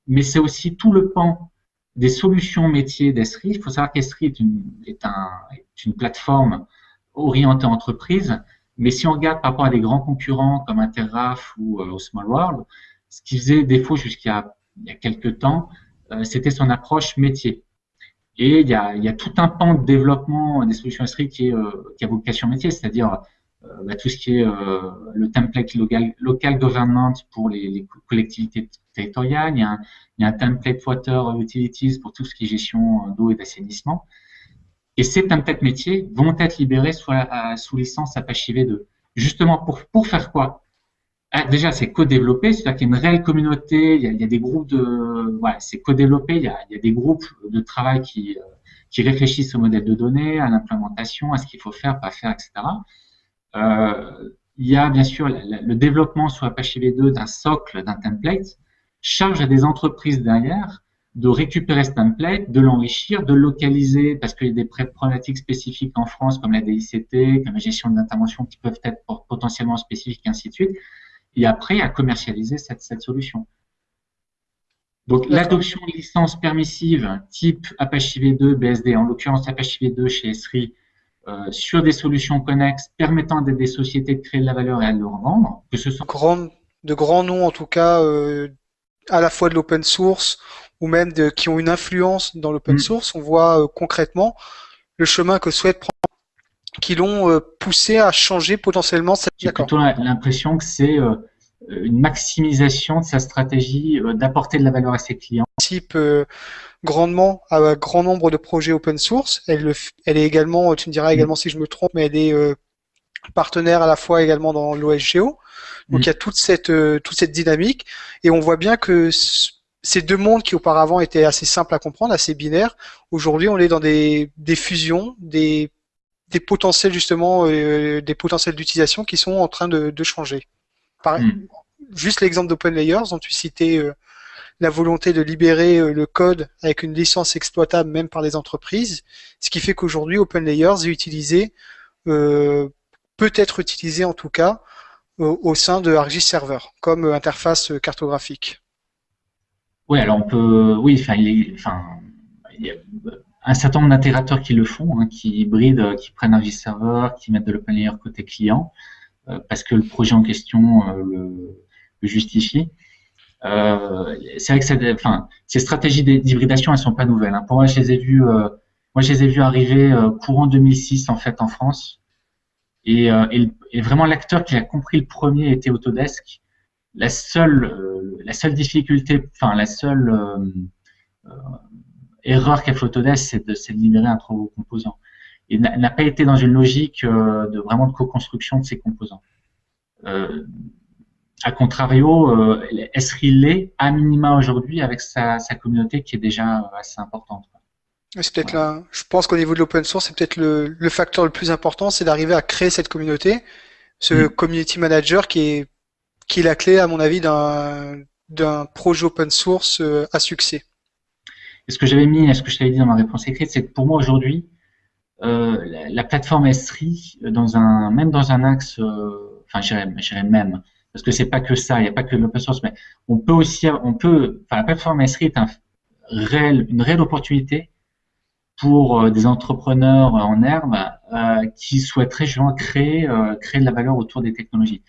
Mais c'est aussi tout le pan des solutions métiers d'Esri. Il faut savoir qu'Esri est une, est, un, est une plateforme orientée entreprise, mais si on regarde par rapport à des grands concurrents comme Intergraph ou euh, Small World, ce qui faisait défaut jusqu'à il y a quelques temps, euh, c'était son approche métier. Et il y, a, il y a tout un pan de développement des solutions Esri qui, est, euh, qui a vocation métier, c'est-à-dire bah, tout ce qui est euh, le template local, local government pour les, collectivités territoriales, il y, a un, template water utilities pour tout ce qui est gestion d'eau et d'assainissement. Et ces templates métiers vont être libérés sous, licence Apache V2. Justement, pour, faire quoi? Ah, Déjà, c'est co-développé, c'est-à-dire qu'il y a une réelle communauté, il y a, des groupes de... C'est co-développé, il, y a, des groupes de travail qui réfléchissent au modèle de données, à l'implémentation, à ce qu'il faut faire, pas faire, etc. Euh, il y a bien sûr le développement sur Apache V2 d'un socle, d'un template, charge à des entreprises derrière de récupérer ce template, de l'enrichir, de le localiser, parce qu'il y a des problématiques spécifiques en France, comme la DICT, comme la gestion de l'intervention, qui peuvent être potentiellement spécifiques, et ainsi de suite, et après à commercialiser cette, cette solution. Donc l'adoption de licences permissives type Apache V2, BSD, en l'occurrence Apache V2 chez Esri, euh, sur des solutions connexes permettant à des sociétés de créer de la valeur et à le revendre, que ce soit Grand, de grands noms en tout cas, euh, à la fois de l'open source ou même de, qui ont une influence dans l'open mm. source, on voit euh, concrètement le chemin que souhaite prendre qui l'ont euh, poussé à changer potentiellement cette J'ai plutôt l'impression que c'est euh, une maximisation de sa stratégie d'apporter de la valeur à ses clients. Type grandement à un grand nombre de projets open source. Elle, elle est également, tu me diras également si je me trompe, mais elle est euh, partenaire à la fois également dans l'OSGO. Donc il y a toute cette euh, toute cette dynamique et on voit bien que ces deux mondes qui auparavant étaient assez simples à comprendre, assez binaires, aujourd'hui on est dans des, des fusions, des, des potentiels justement, euh, des potentiels d'utilisation qui sont en train de, de changer. Par, mm. Juste l'exemple d'Open Layers dont tu citais la volonté de libérer euh, le code avec une licence exploitable même par les entreprises, ce qui fait qu'aujourd'hui OpenLayers est utilisé, euh, peut être utilisé en tout cas au, sein de ArcGIS Server comme interface cartographique. Oui, alors on peut, oui, enfin, il, enfin, il y a un certain nombre d'intégrateurs qui le font, hein, qui hybrident, qui prennent ArcGIS Server, qui mettent de l'OpenLayer côté client, parce que le projet en question le, le justifie. Euh, c'est vrai que enfin, ces stratégies d'hybridation, elles sont pas nouvelles. Hein. Pour moi, je les ai vues, euh, moi, je les ai vues arriver euh, courant 2006 en fait en France. Et, et, vraiment l'acteur qui a compris le premier était Autodesk. La seule, la seule difficulté, enfin la seule erreur qu'a fait Autodesk, c'est de, de, libérer un trop gros composant. Il n'a pas été dans une logique de vraiment de co-construction de ces composants. Euh, a contrario, euh, Esri l'est à minima aujourd'hui avec sa, communauté qui est déjà euh, assez importante. C'est peut-être là. Je pense qu'au niveau de l'open source, c'est peut-être le, facteur le plus important, c'est d'arriver à créer cette communauté, ce mm. community manager qui est qui est la clé, à mon avis, d'un projet open source euh, à succès. Et ce que j'avais mis, ce que je t'avais dit dans ma réponse écrite, c'est que pour moi aujourd'hui, la, plateforme Esri, dans un même dans un axe, enfin, j'irais même parce que c'est pas que ça, il n'y a pas que l'open source, mais on peut aussi, on peut, enfin, la plateforme Esri est un réel, une réelle opportunité pour euh, des entrepreneurs en herbe euh, qui souhaiteraient justement créer, euh, créer de la valeur autour des technologies.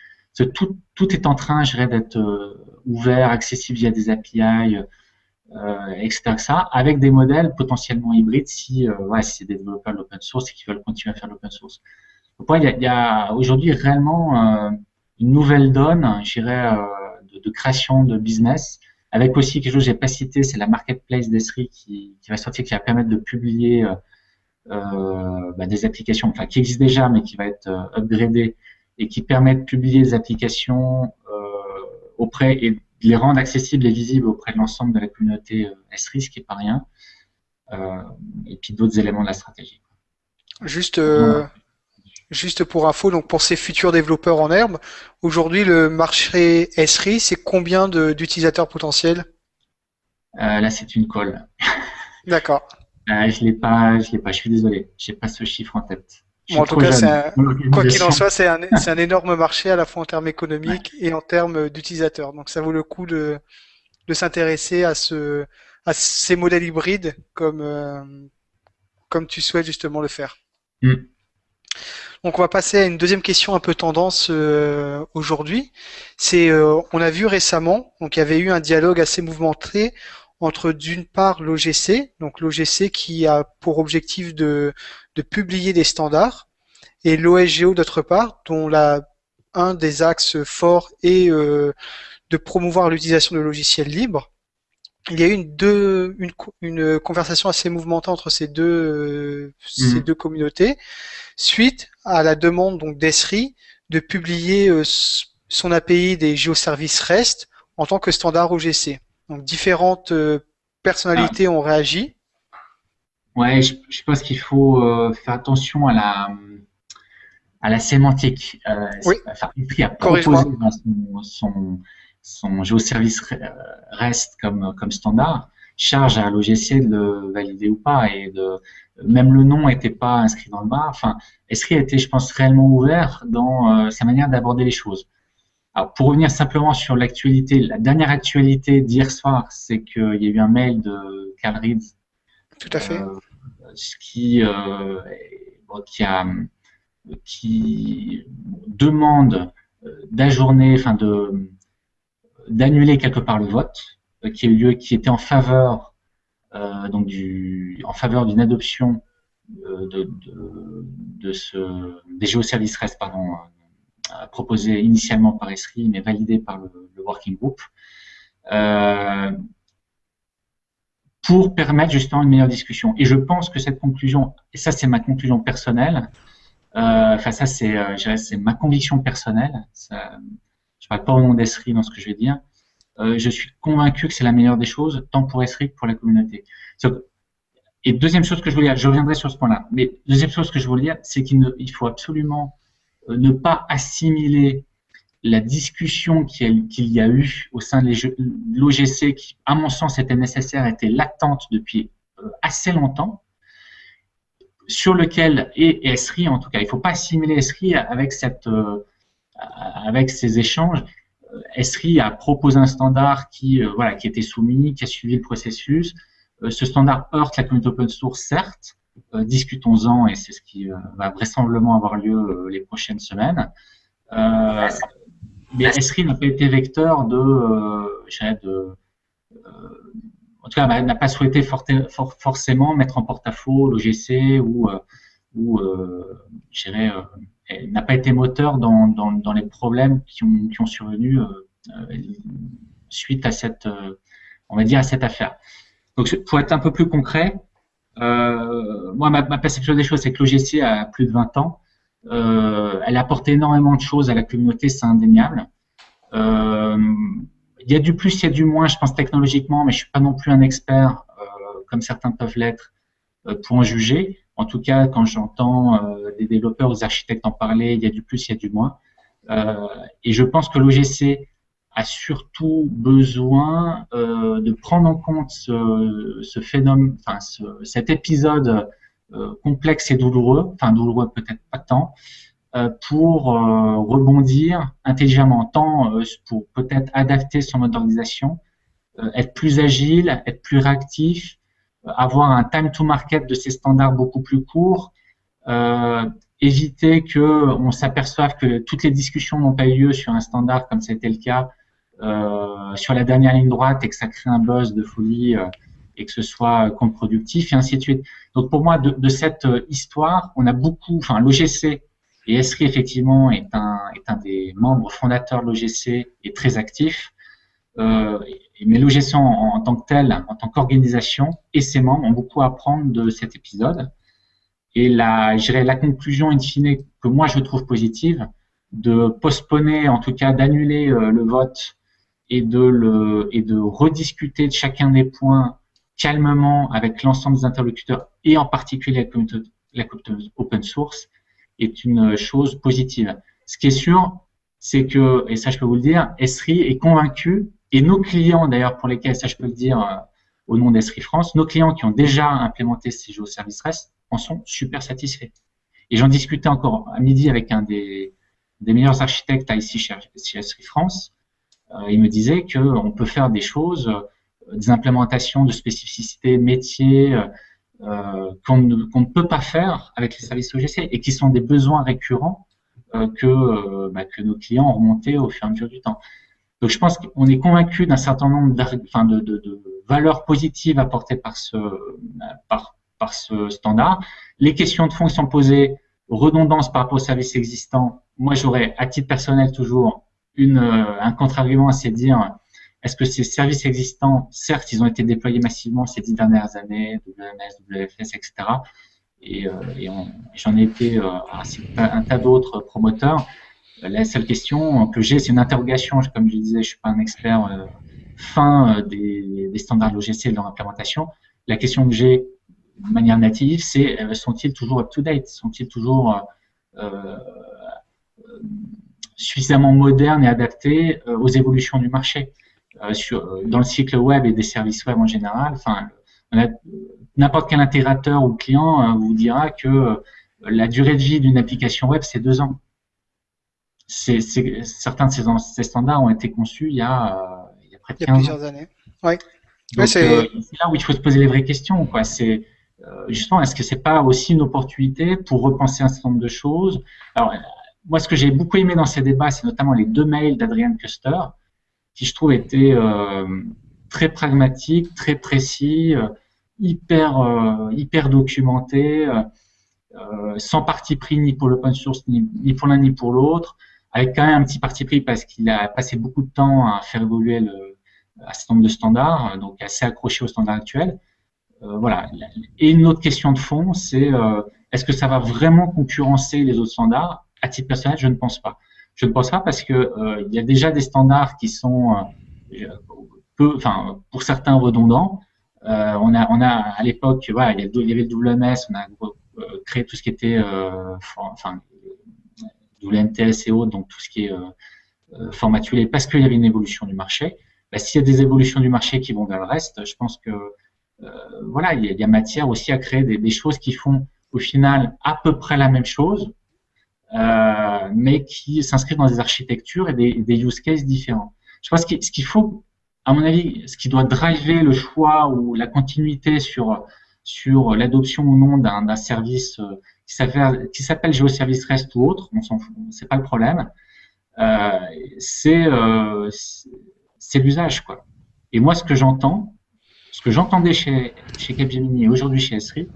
tout, tout est en train, je dirais, d'être ouvert, accessible via des API, etc., etc., avec des modèles potentiellement hybrides si, ouais, si c'est des développeurs de l'open source et qui veulent continuer à faire l'open source. Donc, il y a, a aujourd'hui réellement une nouvelle donne, je dirais, euh, de, de, création de business, avec aussi quelque chose que j'ai pas cité, c'est la marketplace d'Esri qui, qui, va sortir, qui va permettre de publier euh, euh bah, des applications, enfin qui existent déjà, mais qui va être euh, upgradée et qui permet de publier des applications euh, auprès et de les rendre accessibles et visibles auprès de l'ensemble de la communauté Esri, ce qui est pas rien. et puis d'autres éléments de la stratégie. Juste, Juste pour info, donc pour ces futurs développeurs en herbe, aujourd'hui le marché SRI, c'est combien d'utilisateurs potentiels? Euh, Là, c'est une colle. D'accord. Euh, je l'ai pas, je l'ai pas. Je suis désolé, j'ai pas ce chiffre en tête. En tout cas, quoi qu'il en soit, c'est un, <laughs> un, énorme marché à la fois en termes économiques et en termes d'utilisateurs. Donc, ça vaut le coup de, de s'intéresser à ce, à ces modèles hybrides comme, euh, comme tu souhaites justement le faire. Mm. Donc on va passer à une deuxième question un peu tendance euh, aujourd'hui. C'est euh, on a vu récemment, donc il y avait eu un dialogue assez mouvementé entre d'une part l'OGC, donc l'OGC qui a pour objectif de, de publier des standards, et l'OSGO d'autre part, dont la, un des axes forts est euh, de promouvoir l'utilisation de logiciels libres. Il y a eu une, deux, une, une conversation assez mouvementée entre ces deux, ces mmh. deux communautés suite à la demande donc d'Esri de publier euh, son API des géoservices REST en tant que standard OGC. Donc différentes euh, personnalités ah. ont réagi. Ouais, je, pense qu'il faut euh, faire attention à la à la sémantique. oui. Enfin, a proposé son, son, son géoservice REST comme comme standard charge à l'OGC de le valider ou pas et de même le nom n'était pas inscrit dans le bas. Enfin, Esri a été, je pense, réellement ouvert dans euh, sa manière d'aborder les choses. Alors, pour revenir simplement sur l'actualité, la dernière actualité d'hier soir, c'est qu'il y a eu un mail de Carl Reed. Tout à fait. Euh, qui, euh, qui, demande d'ajourner, enfin de d'annuler quelque part le vote euh, qui a eu lieu, qui était en faveur euh, donc du, en faveur d'une adoption euh, de, de, ce, des géoservices REST pardon, proposé initialement par ESRI mais validé par le, working group. Euh, pour permettre justement une meilleure discussion. Et je pense que cette conclusion, et ça c'est ma conclusion personnelle, euh, enfin ça c'est c'est ma conviction personnelle, ça, je parle pas au nom d'ESRI dans ce que je vais dire, euh, je suis convaincu que c'est la meilleure des choses, tant pour Esri que pour la communauté. Et deuxième chose que je voulais dire, je reviendrai sur ce point-là, mais deuxième chose que je voulais dire, c'est qu'il il faut absolument euh, ne pas assimiler la discussion qu'il y a eu au sein de l'OGC, qui, à mon sens, était nécessaire, était latente depuis euh, assez longtemps, sur lequel, et ESRI en tout cas, il ne faut pas assimiler ESRI avec, euh, ces échanges. ESRI a proposé un standard qui, voilà, était soumis, qui a suivi le processus. ce standard heurte la communauté open source, certes, discutons-en et c'est ce qui va vraisemblablement avoir lieu les prochaines semaines. Euh, mais Esri n'a pas été vecteur de, euh, de euh, en tout cas, n'a pas souhaité forcément mettre en porte-à-faux l'OGC ou, ou je dirais, n'a pas été moteur dans, dans, dans, les problèmes qui ont, qui ont survenu suite à cette, on va dire, à cette affaire. Donc, pour être un peu plus concret, euh, moi, ma, ma, perception des choses, c'est que l'OGC a plus de 20 ans. Euh, elle apporte énormément de choses à la communauté, c'est indéniable. Euh, il y a du plus, il y a du moins, je pense technologiquement, mais je suis pas non plus un expert, euh, comme certains peuvent l'être, pour en juger. En tout cas, quand j'entends des développeurs ou des architectes en parler, il y a du plus, il y a du moins. et je pense que l'OGC a surtout besoin de prendre en compte ce, phénomène, enfin ce, cet épisode complexe et douloureux, enfin douloureux peut-être pas tant, euh, pour euh, rebondir intelligemment, tant pour peut-être adapter son mode être plus agile, être plus réactif, avoir un time to market de ces standards beaucoup plus court, éviter que on s'aperçoive que toutes les discussions n'ont pas eu lieu sur un standard comme c'était le cas euh, sur la dernière ligne droite et que ça crée un buzz de folie et que ce soit contre-productif et ainsi de suite. Donc pour moi, de, cette euh, histoire, on a beaucoup, enfin l'OGC et Esri effectivement est un, est un des membres fondateurs de l'OGC et très actif. Euh, mais l'OGC en, tant que tel, en tant qu'organisation et ses membres ont beaucoup à apprendre de cet épisode. Et la, je la conclusion in fine que moi je trouve positive, de postponer, en tout cas d'annuler euh, le vote et de le et de rediscuter de chacun des points calmement avec l'ensemble des interlocuteurs et en particulier la communauté, la communauté open source est une chose positive. Ce qui est sûr, c'est que, et ça je peux vous le dire, Esri est convaincu, et nos clients d'ailleurs pour lesquels, ça je peux le dire euh, au nom d'Esri France, nos clients qui ont déjà implémenté ces service REST en sont super satisfaits. Et j'en discutais encore à midi avec un des, des meilleurs architectes ici chez, Esri France. Euh, il me disait qu'on peut faire des choses des implémentations de spécificités métiers euh, euh, qu'on ne, peut pas faire avec les services OGC et qui sont des besoins récurrents euh, que, bah, que nos clients ont remonté au fur et à mesure du temps. Donc je pense qu'on est convaincu d'un certain nombre de, de, de, valeurs positives apportées par ce, standard. Les questions de fond sont posées, redondance par rapport aux services existants, moi j'aurais à titre personnel toujours un contre-argument, c'est dire est-ce que ces services existants, certes, ils ont été déployés massivement ces dix dernières années, WMS, WFS, etc. Et, euh, j'en ai été euh, un, tas d'autres promoteurs. La seule question que j'ai, c'est une interrogation. Comme je disais, je suis pas un expert euh, fin des, des, standards logiciels de leur implémentation. La question que j'ai de manière native, c'est sont-ils toujours up-to-date? Sont-ils toujours suffisamment modernes et adaptés aux évolutions du marché? euh, sur, euh, dans le cycle web et des services web en général. Enfin, n'importe quel intégrateur ou client euh, vous dira que la durée de vie d'une application web, c'est deux ans. Certains de ces, ces, standards ont été conçus il y a, il y a près de 15 il y a plusieurs années. Ouais. c'est... là où il faut se poser les vraies questions. Quoi. C'est, justement, est-ce que c'est pas aussi une opportunité pour repenser un certain nombre de choses? Alors, moi, ce que j'ai beaucoup aimé dans ces débats, c'est notamment les deux mails d'Adrian Custer, qui je trouve était euh, très pragmatique, très précis, euh, hyper euh, hyper documenté, sans parti pris ni pour l'open source ni, pour l'un ni pour l'autre, avec quand même un petit parti pris parce qu'il a passé beaucoup de temps à faire évoluer le, un certain nombre de standards, donc assez accroché aux standards actuels. Voilà. Et une autre question de fond, c'est est-ce que ça va vraiment concurrencer les autres standards? À titre personnel, je ne pense pas. Je ne pense pas parce que euh, il y a déjà des standards qui sont euh, peu, enfin pour certains redondants. Euh, on a, on a à l'époque, voilà, il y avait le WMS, on a créé tout ce qui était, enfin WMTS et autres, donc tout ce qui est formatulé parce qu'il y avait une évolution du marché. Bah, S'il y a des évolutions du marché qui vont vers le reste, je pense que voilà, il y, a, matière aussi à créer des, choses qui font au final à peu près la même chose, mais qui s'inscrivent dans des architectures et des, des use cases différents. Je pense que ce qu'il faut à mon avis, ce qui doit driver le choix ou la continuité sur sur l'adoption ou non d'un service euh, qui s'appelle GeoService REST ou autre, on s'en fout, c'est pas le problème. Euh, c'est euh, l'usage quoi. Et moi, ce que j'entends, ce que j'entendais chez chez Capgemini et aujourd'hui chez Esri,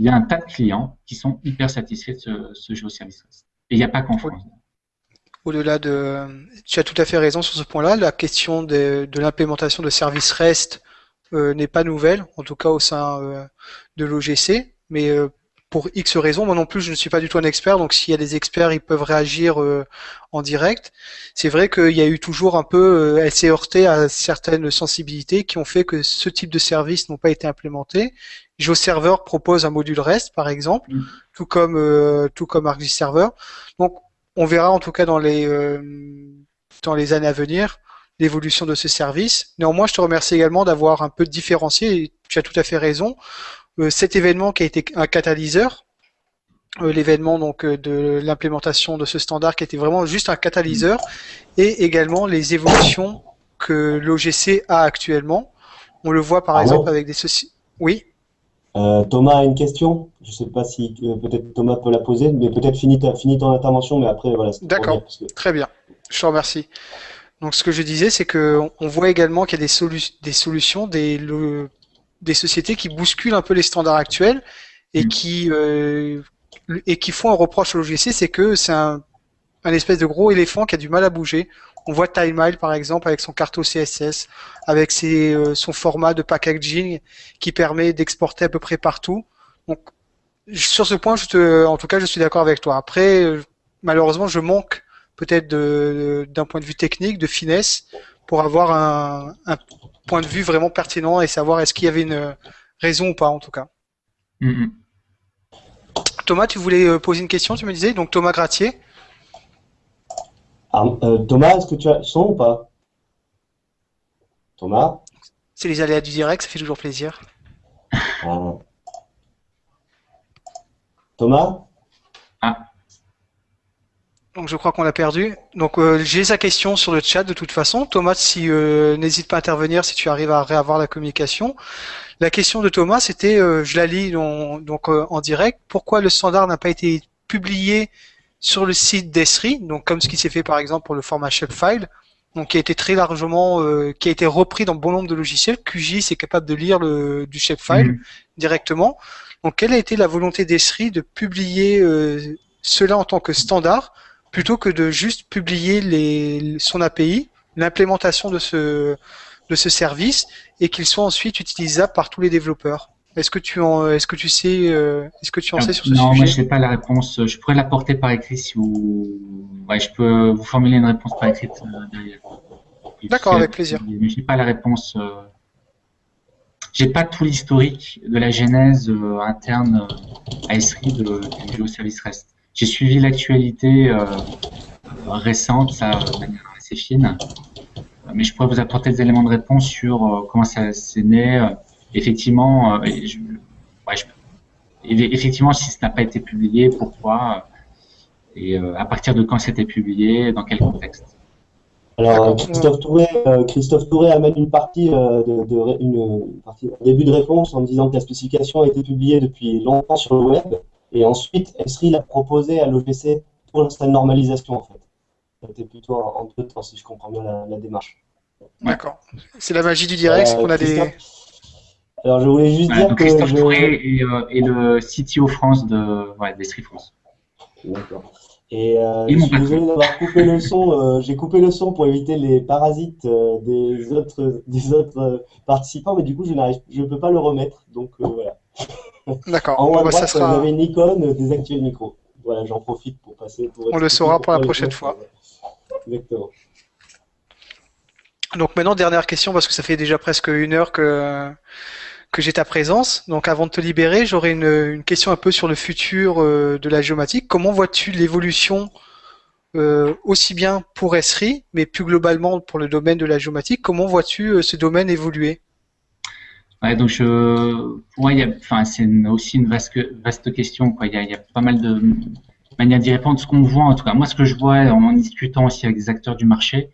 il y a un tas de clients qui sont hyper satisfaits de ce, ce GeoService REST. Et il n'y a pas qu'en France au-delà de, tu as tout à fait raison sur ce point-là. La question de, l'implémentation de services REST euh, n'est pas nouvelle, en tout cas au sein euh, de l'OGC, mais euh, pour X raisons, moi non plus je ne suis pas du tout un expert, donc s'il y a des experts, ils peuvent réagir en direct. C'est vrai qu'il y a eu toujours un peu, elle s'est heurtée à certaines sensibilités qui ont fait que ce type de services n'ont pas été implémentés. GeoServer propose un module REST, par exemple, mm. tout comme tout comme ArcGIS Donc on verra en tout cas dans les, euh, dans les années à venir l'évolution de ce service. Néanmoins, je te remercie également d'avoir un peu différencié, tu as tout à fait raison, euh, cet événement qui a été un catalyseur, euh, l'événement donc de l'implémentation de ce standard qui était vraiment juste un catalyseur, et également les évolutions que l'OGC a actuellement. On le voit par exemple avec des sociétés. Oui. Euh, Thomas a une question? Je ne sais pas si euh, peut-être Thomas peut la poser, mais peut-être finis, ton intervention, mais après voilà. D'accord. Très bien. Je te remercie. Donc ce que je disais, c'est que on voit également qu'il y a des, des solutions, des, des sociétés qui bousculent un peu les standards actuels et mm. qui euh, et qui font un reproche au logiciel, c'est que c'est un, un espèce de gros éléphant qui a du mal à bouger. On voit TimeMile par exemple avec son carto CSS, avec ses, euh, son format de packaging qui permet d'exporter à peu près partout. Donc sur ce point, je te, en tout cas, je suis d'accord avec toi. Après, euh, malheureusement, je manque peut-être d'un point de vue technique, de finesse, pour avoir un, un, point de vue vraiment pertinent et savoir est-ce qu'il y avait une raison ou pas en tout cas. Mm-hmm. Thomas, tu voulais euh, poser une question, tu me disais, donc Thomas Gratier. Ah, euh, Thomas, est-ce que tu as son ou pas? Thomas? C'est les aléas du direct, ça fait toujours plaisir. Ah. Thomas? Ah. Donc je crois qu'on l'a perdu. Donc euh, j'ai sa question sur le chat de toute façon. Thomas, si euh, n'hésite pas à intervenir si tu arrives à réavoir la communication. La question de Thomas, c'était, je la lis donc en direct. Pourquoi le standard n'a pas été publié sur le site d'Esri, donc comme ce qui s'est fait par exemple pour le format shapefile, donc qui a été très largement, euh, qui a été repris dans bon nombre de logiciels. QGIS est capable de lire le, du shapefile mhm. directement. Donc quelle a été la volonté d'Esri de publier euh, cela en tant que standard plutôt que de juste publier les, son API, l'implémentation de ce, de ce service et qu'il soit ensuite utilisable par tous les développeurs? Est-ce que tu en, est-ce que tu sais, euh, est-ce que tu en sais sur ce sujet Non, moi je n'ai pas la réponse. Je pourrais l'apporter par écrit si vous, ouais, je peux vous formuler une réponse par écrit euh, derrière. D'accord, avec plaisir. Mais je n'ai pas la réponse. Euh... J'ai pas tout l'historique de la genèse interne à Esri de, du GeoService REST. J'ai suivi l'actualité récente, ça de manière assez fine, mais je pourrais vous apporter des éléments de réponse sur comment ça s'est né effectivement, euh, effectivement, si ce n'a pas été publié, pourquoi et euh, à partir de quand c'était publié, dans quel contexte? Alors Christophe Touré, euh, Christophe Touré amène une partie, de, une, partie, un début de réponse en disant que la spécification a été publiée depuis longtemps sur le web et ensuite Esri l'a proposé à l'OGC pour sa normalisation en fait. C'était plutôt en deux temps si je comprends bien la, démarche. D'accord. C'est la magie du direct, c'est qu'on a des alors, je voulais juste dire que. Christophe Touré euh, est, le CTO France de ouais, d'Estrie France. D'accord. Et euh, je suis désolé d'avoir coupé le son. Euh, j'ai coupé le son pour éviter les parasites des autres, des autres participants, mais du coup, je n'arrive, je peux pas le remettre. Donc voilà. D'accord. En haut à bah, droite, ça sera... vous avez une icône désactiver le micro. Voilà, j'en profite pour passer. On le saura pour la prochaine fois. Exactement. Donc maintenant, dernière question, parce que ça fait déjà presque une heure que que j'ai ta présence. Donc avant de te libérer, j'aurais une, question un peu sur le futur euh, de la géomatique. Comment vois-tu l'évolution aussi bien pour Esri, mais plus globalement pour le domaine de la géomatique? Comment vois-tu ce domaine évoluer? Ouais, donc pour moi, enfin, c'est aussi une vaste, vaste question. Il, y a, il y a pas mal de manières d'y répondre. Ce qu'on voit, en tout cas, moi, ce que je vois en discutant aussi avec des acteurs du marché,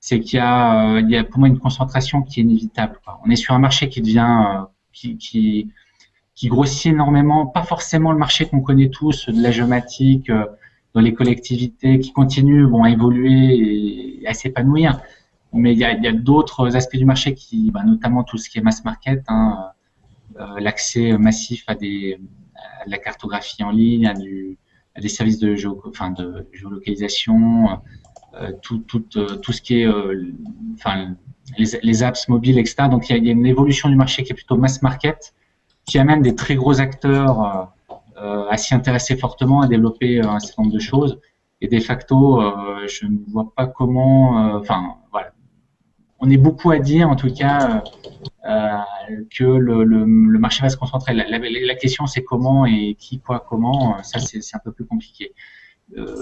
c'est qu'il y a, euh, y a pour moi une concentration qui est inévitable. On est sur un marché qui devient, euh, qui, qui, grossit énormément. Pas forcément le marché qu'on connaît tous de la géomatique euh, dans les collectivités, qui continue bon, à évoluer et à s'épanouir mais il y a, d'autres aspects du marché qui, bah, notamment tout ce qui est mass market, hein, euh, l'accès massif à, des, à la cartographie en ligne, à, des services de, géo, de géolocalisation, tout, tout, euh, tout ce qui est, euh, enfin, les, apps mobiles, etc. Donc il y, a, une évolution du marché qui est plutôt mass market, qui amène des très gros acteurs euh, à s'y intéresser fortement, à développer un certain nombre de choses. Et de facto, je ne vois pas comment, enfin, voilà, on est beaucoup à dire, en tout cas, euh, que le, marché va se concentrer. La question, c'est comment et qui, quoi, comment. Ça, c'est un peu plus compliqué. Euh,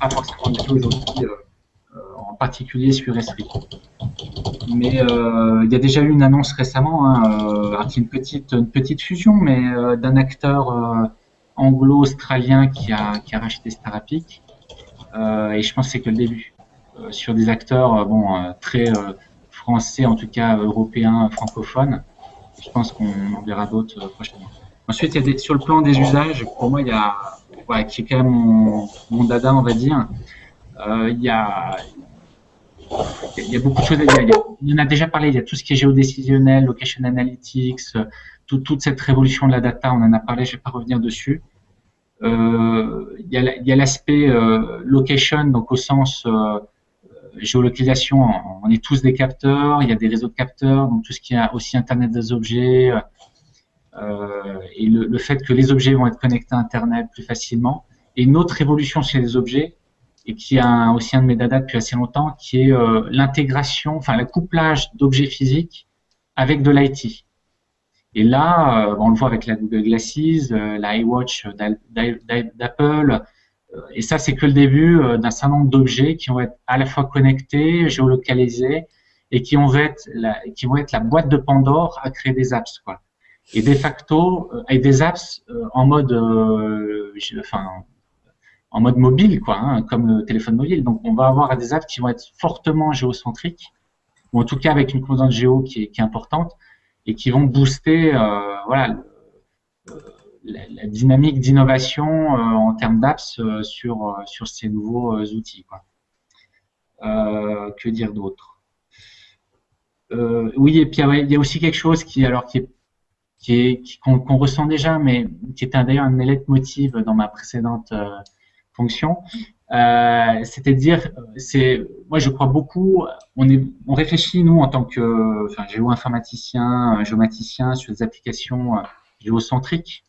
pas forcément du tout aujourd'hui, euh, en particulier sur Esprit. Mais euh, il y a déjà eu une annonce récemment, hein, une petite, une petite fusion, mais d'un acteur anglo-australien qui a, qui a racheté Starapic. et je pense que c'est que le début. Sur des acteurs bon, très français, en tout cas européens, francophones. Je pense qu'on en verra d'autres prochainement. Ensuite, il y a sur le plan des usages, pour moi, il y a, qui est quand même mon, dada, on va dire, euh, il, y a, y a beaucoup de choses. Il y, a, il y en a déjà parlé, il y a tout ce qui est géodécisionnel, location analytics, tout, toute cette révolution de la data, on en a parlé, je ne vais pas revenir dessus. Euh, il y a l'aspect euh, location, donc au sens euh, géolocalisation, on est tous des capteurs, il y a des réseaux de capteurs, donc tout ce qui est aussi Internet des objets, euh, et le, le, fait que les objets vont être connectés à Internet plus facilement. Et une autre évolution chez les objets, et qui a aussi un de mes dada depuis assez longtemps, qui est euh, l'intégration, enfin le couplage d'objets physiques avec de l'IT. Et là, euh, on le voit avec la Google Glasses, euh, la iWatch d'Apple, et ça, c'est que le début euh, d'un certain nombre d'objets qui vont être à la fois connectés, géolocalisés, et qui vont être la, qui vont être la boîte de Pandore à créer des apps, quoi. Et de facto, euh, avec des apps euh, en mode, enfin, en mode mobile, quoi, hein, comme le téléphone mobile. Donc, on va avoir des apps qui vont être fortement géocentriques, ou en tout cas avec une composante géo qui est, importante, et qui vont booster, voilà, la, dynamique d'innovation euh, en termes d'apps euh, sur, euh, sur ces nouveaux outils. Que dire d'autre? Oui, et puis il y a aussi quelque chose qui, alors, qui est qu'on ressent déjà, mais qui était d'ailleurs un mes leitmotivs dans ma précédente fonction. Euh, C'est-à-dire, c'est, moi je crois beaucoup, on, réfléchit nous en tant que enfin, géo-informaticien, géomaticien sur des applications géocentriques.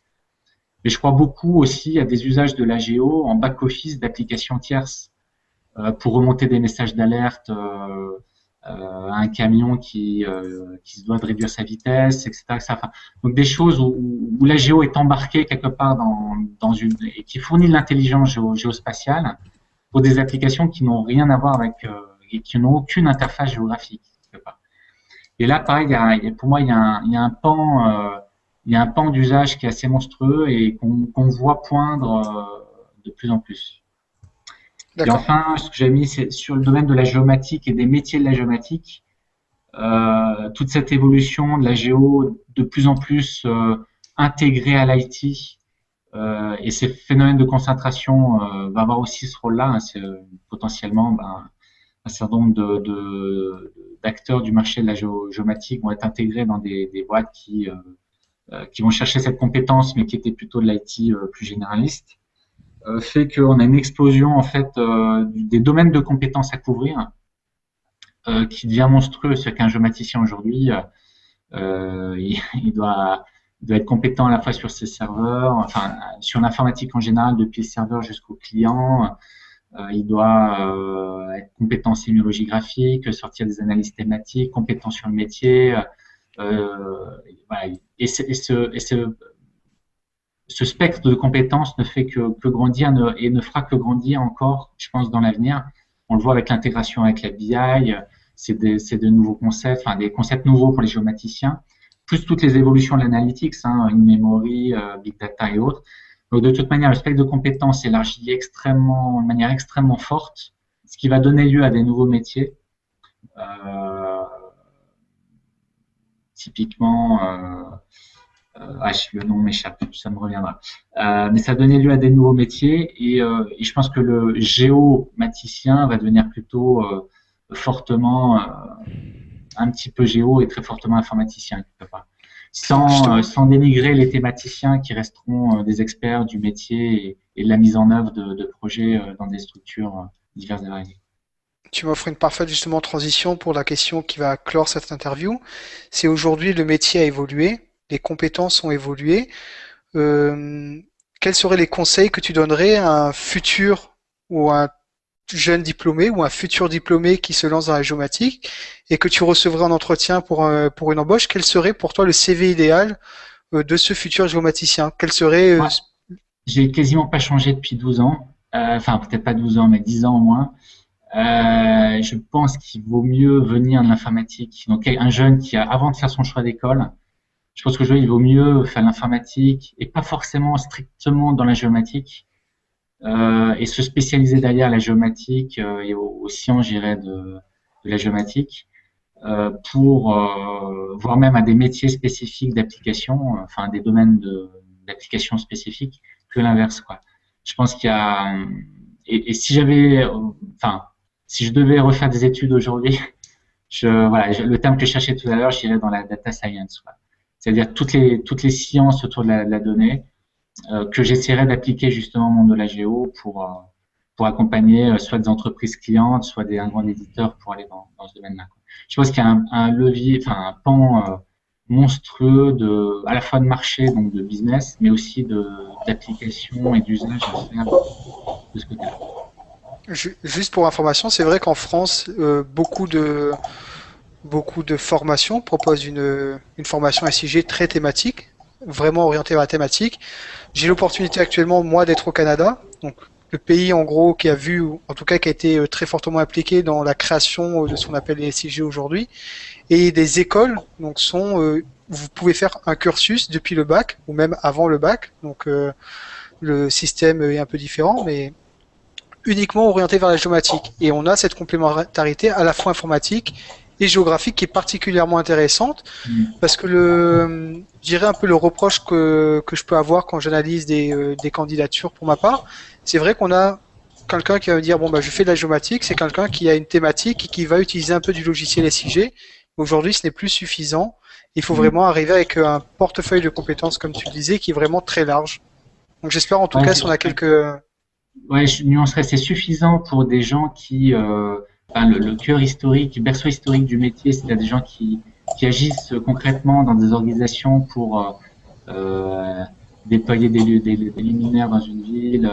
Mais je crois beaucoup aussi à des usages de la géo en back-office d'applications tierces euh, pour remonter des messages d'alerte euh, euh, un camion qui, euh, qui se doit de réduire sa vitesse, etc. Enfin, donc des choses où, où, la géo est embarquée quelque part dans, dans une et qui fournit de l'intelligence géo, géospatiale pour des applications qui n'ont rien à voir avec euh, et qui n'ont aucune interface géographique. Et là, pareil, il y a, pour moi, il y a un, il y a un pan il y a un pan d'usage qui est assez monstrueux et qu'on voit poindre euh, de plus en plus. Et enfin, ce que j'ai mis, c'est sur le domaine de la géomatique et des métiers de la géomatique, euh, toute cette évolution de la géo de plus en plus euh, intégrée à l'IT euh, et ces phénomènes de concentration euh, va avoir aussi ce rôle-là. Hein, c'est euh, potentiellement ben, un certain nombre d'acteurs de, du marché de la géo, géomatique vont être intégrés dans des, des boîtes qui euh, qui vont chercher cette compétence, mais qui était plutôt de l'IT plus généraliste, fait qu'on a une explosion en fait des domaines de compétences à couvrir qui devient monstrueux. C'est qu'un géomaticien aujourd'hui, <laughs> il, doit, doit être compétent à la fois sur ses serveurs, enfin sur l'informatique en général, depuis le serveur jusqu'au client. Euh, il doit euh, être compétent en sémiologie graphique, sortir des analyses thématiques, compétent sur le métier, euh, et, ce, et, ce, ce spectre de compétences ne fait que, grandir et ne fera que grandir encore, je pense, dans l'avenir. On le voit avec l'intégration avec la BI, c'est de nouveaux concepts, enfin des concepts nouveaux pour les géomaticiens, plus toutes les évolutions de l'analytics, hein, in-memory, euh, big data et autres. Donc de toute manière, le spectre de compétences s'élargit extrêmement, de manière extrêmement forte, ce qui va donner lieu à des nouveaux métiers. Euh, typiquement, euh, ah, le nom m'échappe, ça me reviendra. Euh, mais ça donnait lieu à des nouveaux métiers et, euh, et, je pense que le géomaticien va devenir plutôt fortement un petit peu géo et très fortement informaticien quelque part. Sans, sans dénigrer les thématiciens qui resteront des experts du métier et, de la mise en œuvre de, de projets dans des structures diverses et variées. Tu m'offres une parfaite justement transition pour la question qui va clore cette interview. C'est aujourd'hui le métier a évolué les compétences ont évolué. Euh, quels seraient les conseils que tu donnerais à un futur ou un jeune diplômé ou un futur diplômé qui se lance dans la géomatique et que tu recevrais en entretien pour, une embauche, quel serait pour toi le CV idéal euh, de ce futur géomaticien? Quel serait euh, J'ai quasiment pas changé depuis 12 ans, enfin peut-être pas 12 ans, mais 10 ans au moins. je pense qu'il vaut mieux venir de l'informatique. Donc un jeune qui a, avant de faire son choix d'école, je pense que il vaut mieux faire l'informatique et pas forcément strictement dans la géomatique euh, et se spécialiser derrière la géomatique euh, et aux, sciences, j'irais, de, de, la géomatique euh, pour euh, voir même à des métiers spécifiques d'application, enfin des domaines d'application spécifiques que l'inverse, quoi. Je pense qu'il y a et, et si j'avais, enfin, si je devais refaire des études aujourd'hui, <laughs> je, voilà, le terme que je cherchais tout à l'heure, j'irais dans la data science. Quoi c'est-à-dire toutes les, toutes les sciences autour de la, donnée euh, que j'essaierai d'appliquer justement au monde de la géo pour, euh, pour accompagner euh, soit des entreprises clientes, soit des un grand éditeur pour aller dans, ce domaine-là. Je pense qu'il y a un, levier, enfin un pan monstrueux de, à la fois de marché, donc de business, mais aussi d'application et d'usage à de ce côté-là. Juste pour information, c'est vrai qu'en France, beaucoup de beaucoup de formations proposent une, formation SIG très thématique, vraiment orientée vers la thématique. J'ai l'opportunité actuellement, moi, d'être au Canada, donc le pays en gros qui a vu, en tout cas qui a été euh, très fortement impliqué dans la création de ce qu'on appelle les SIG aujourd'hui, et des écoles donc sont, euh, vous pouvez faire un cursus depuis le bac ou même avant le bac, donc euh, le système est un peu différent, mais uniquement orienté vers la géomatique. Et on a cette complémentarité à la fois informatique et géographique qui est particulièrement intéressante mm. parce que le, je dirais un peu le reproche que, que je peux avoir quand j'analyse des, euh, des candidatures pour ma part, c'est vrai qu'on a quelqu'un qui va me dire bon bah je fais de la géomatique, c'est quelqu'un qui a une thématique et qui va utiliser un peu du logiciel SIG. Aujourd'hui, ce n'est plus suffisant. Il faut mm. vraiment arriver avec un portefeuille de compétences, comme tu le disais, qui est vraiment très large. Donc j'espère en tout cas si on a quelques. Ouais, je nuancerais, c'est suffisant pour des gens qui euh, le, cœur historique, berceau historique du métier, c'est des gens qui, qui, agissent concrètement dans des organisations pour euh, euh déployer des, des, des, luminaires dans une ville,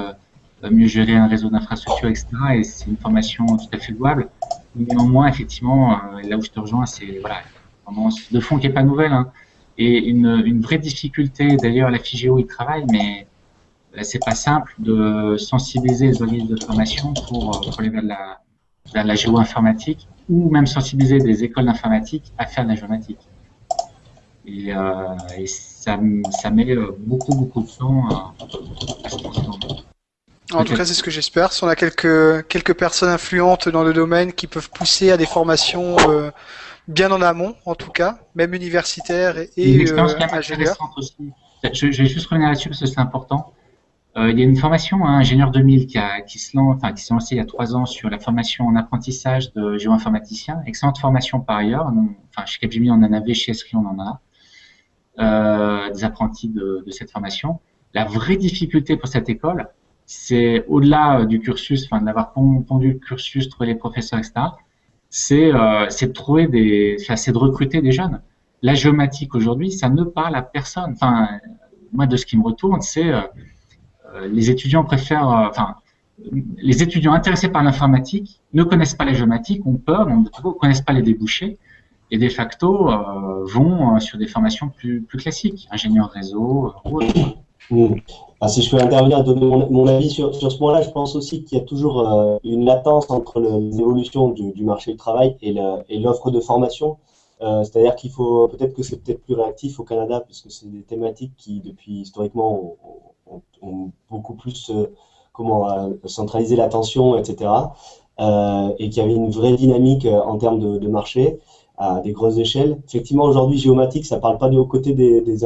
euh, mieux gérer un réseau d'infrastructures, etc. Et c'est une formation tout à fait louable. Néanmoins, effectivement, euh, là où je te rejoins, c'est voilà, de fond qui est pas nouvelle. Hein. Et une, une, vraie difficulté, d'ailleurs, la FIGEO y travaille, mais c'est pas simple de sensibiliser les organismes de formation pour, pour les vers de la, la géo-informatique ou même sensibiliser des écoles d'informatique à faire de la géomatique. Et, euh, et ça, ça, met euh, beaucoup, beaucoup de temps à, à se En tout cas, c'est ce que j'espère. Si on a quelques, quelques personnes influentes dans le domaine qui peuvent pousser à des formations euh, bien en amont, en tout cas, même universitaires et, et euh. Aussi. Je, je vais juste revenir là-dessus parce que c'est important. Euh, il y a une formation, hein, Ingénieur 2000, qui, a, qui se lance, enfin, qui s'est lancée il y a trois ans sur la formation en apprentissage de géoinformaticien. Excellente formation par ailleurs. enfin, chez Capgemini, on en avait, chez Esri, on en a. Euh, des apprentis de, de, cette formation. La vraie difficulté pour cette école, c'est au-delà euh, du cursus, enfin, de l'avoir pondu le cursus, trouver les professeurs, etc. C'est euh, de trouver des, c'est de recruter des jeunes. La géomatique aujourd'hui, ça ne parle à personne. Enfin, moi, de ce qui me retourne, c'est euh, les étudiants préfèrent, euh, enfin, les étudiants intéressés par l'informatique ne connaissent pas la géomatique, ont peur, ne connaissent pas les débouchés, et de facto euh, vont sur des formations plus, classiques, ingénieur réseau. Mmh. Ah, si je peux intervenir, donner mon, avis sur, ce point-là, je pense aussi qu'il y a toujours euh, une latence entre les évolutions du, du, marché du travail et l'offre de formation. Euh, C'est-à-dire qu'il faut peut-être que c'est peut-être plus réactif au Canada, puisque c'est des thématiques qui, depuis historiquement, ont, ont, beaucoup plus euh, comment euh, centralisé l'attention, etc. Euh, et qu'il y avait une vraie dynamique en termes de, marché à des grosses échelles. Effectivement, aujourd'hui, géomatique, ça parle pas du côté des, des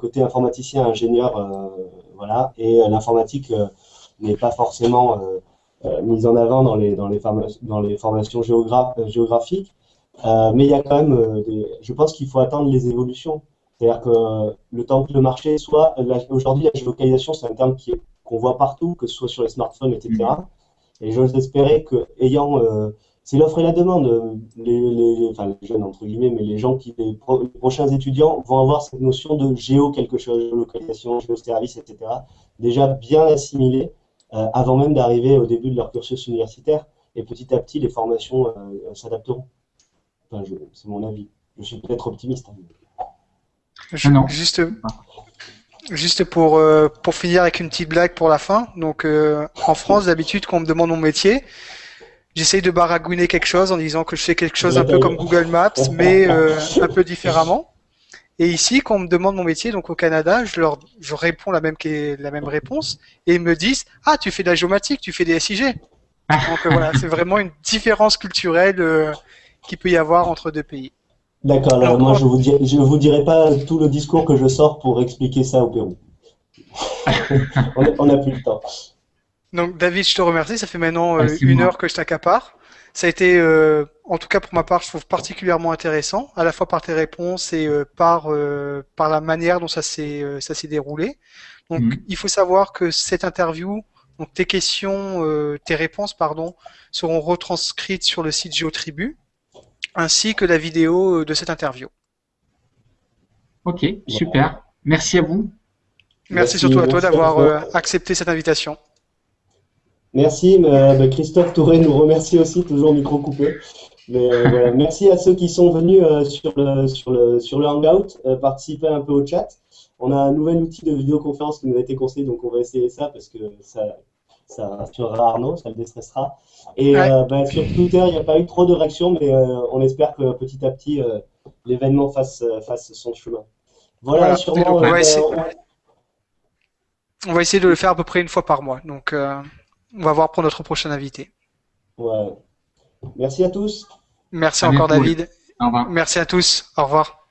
côté informaticien, ingénieur, voilà, et l'informatique n'est pas forcément mise en avant dans les dans les, dans les formations géographiques. mais il y a quand même, je pense qu'il faut attendre les évolutions. C'est-à-dire que le temps que le marché soit, aujourd'hui, la géolocalisation, c'est un terme qu'on voit partout, que ce soit sur les smartphones, etc. Et j'ose espérer que, ayant c'est l'offre et la demande. Les, les, enfin, les jeunes, entre guillemets, mais les gens qui, les, prochains étudiants vont avoir cette notion de géo quelque chose, géolocalisation, géoservice, etc. déjà bien assimilée euh, avant même d'arriver au début de leur cursus universitaire. Et petit à petit, les formations euh, s'adapteront. Enfin, c'est mon avis. Je suis peut-être optimiste. Hein. Je, non. Juste, juste pour, euh, pour finir avec une petite blague pour la fin. Donc, euh, en France, d'habitude, quand on me demande mon métier, j'essaye de baragouiner quelque chose en disant que je fais quelque chose un peu comme Google Maps, mais euh, un peu différemment. Et ici, quand on me demande mon métier, donc au Canada, je leur je réponds la même, la même réponse et ils me disent Ah, tu fais de la géomatique, tu fais des SIG. donc voilà, c'est vraiment une différence culturelle qui peut y avoir entre deux pays. D'accord, alors, moi je vous je vous dirai pas tout le discours que je sors pour expliquer ça au Pérou. <laughs> on n'a plus le temps. Donc David, je te remercie. Ça fait maintenant euh, une heure que je t'accapare. Ça a été, euh, en tout cas pour ma part, je trouve particulièrement intéressant, à la fois par tes réponses et euh, par par la manière dont ça s'est ça s'est déroulé. Donc mhm. il faut savoir que cette interview, donc tes questions, tes réponses, pardon, seront retranscrites sur le site GeoTribu, ainsi que la vidéo de cette interview. Ok, super. Merci à vous. Merci, surtout à toi d'avoir accepté cette invitation. Merci, mais, Christophe Touré nous remercie aussi, toujours micro coupé. Mais, euh, voilà. <laughs> Merci à ceux qui sont venus euh, sur, le, sur, le, sur le Hangout, euh, participer un peu au chat. On a un nouvel outil de vidéoconférence qui nous a été conseillé, donc on va essayer ça parce que ça, ça rassurera Arnaud, ça le déstressera. Et bah, sur Twitter, il n'y a pas eu trop de réactions, mais on espère que petit à petit, l'événement fasse, fasse son chemin. Voilà, sûrement. On va, essayer, on va, essayer, de le faire à peu près une fois par mois. Donc, on va voir pour notre prochain invité. Ouais. Merci à tous. Merci encore David. Au revoir. Merci à tous. Au revoir.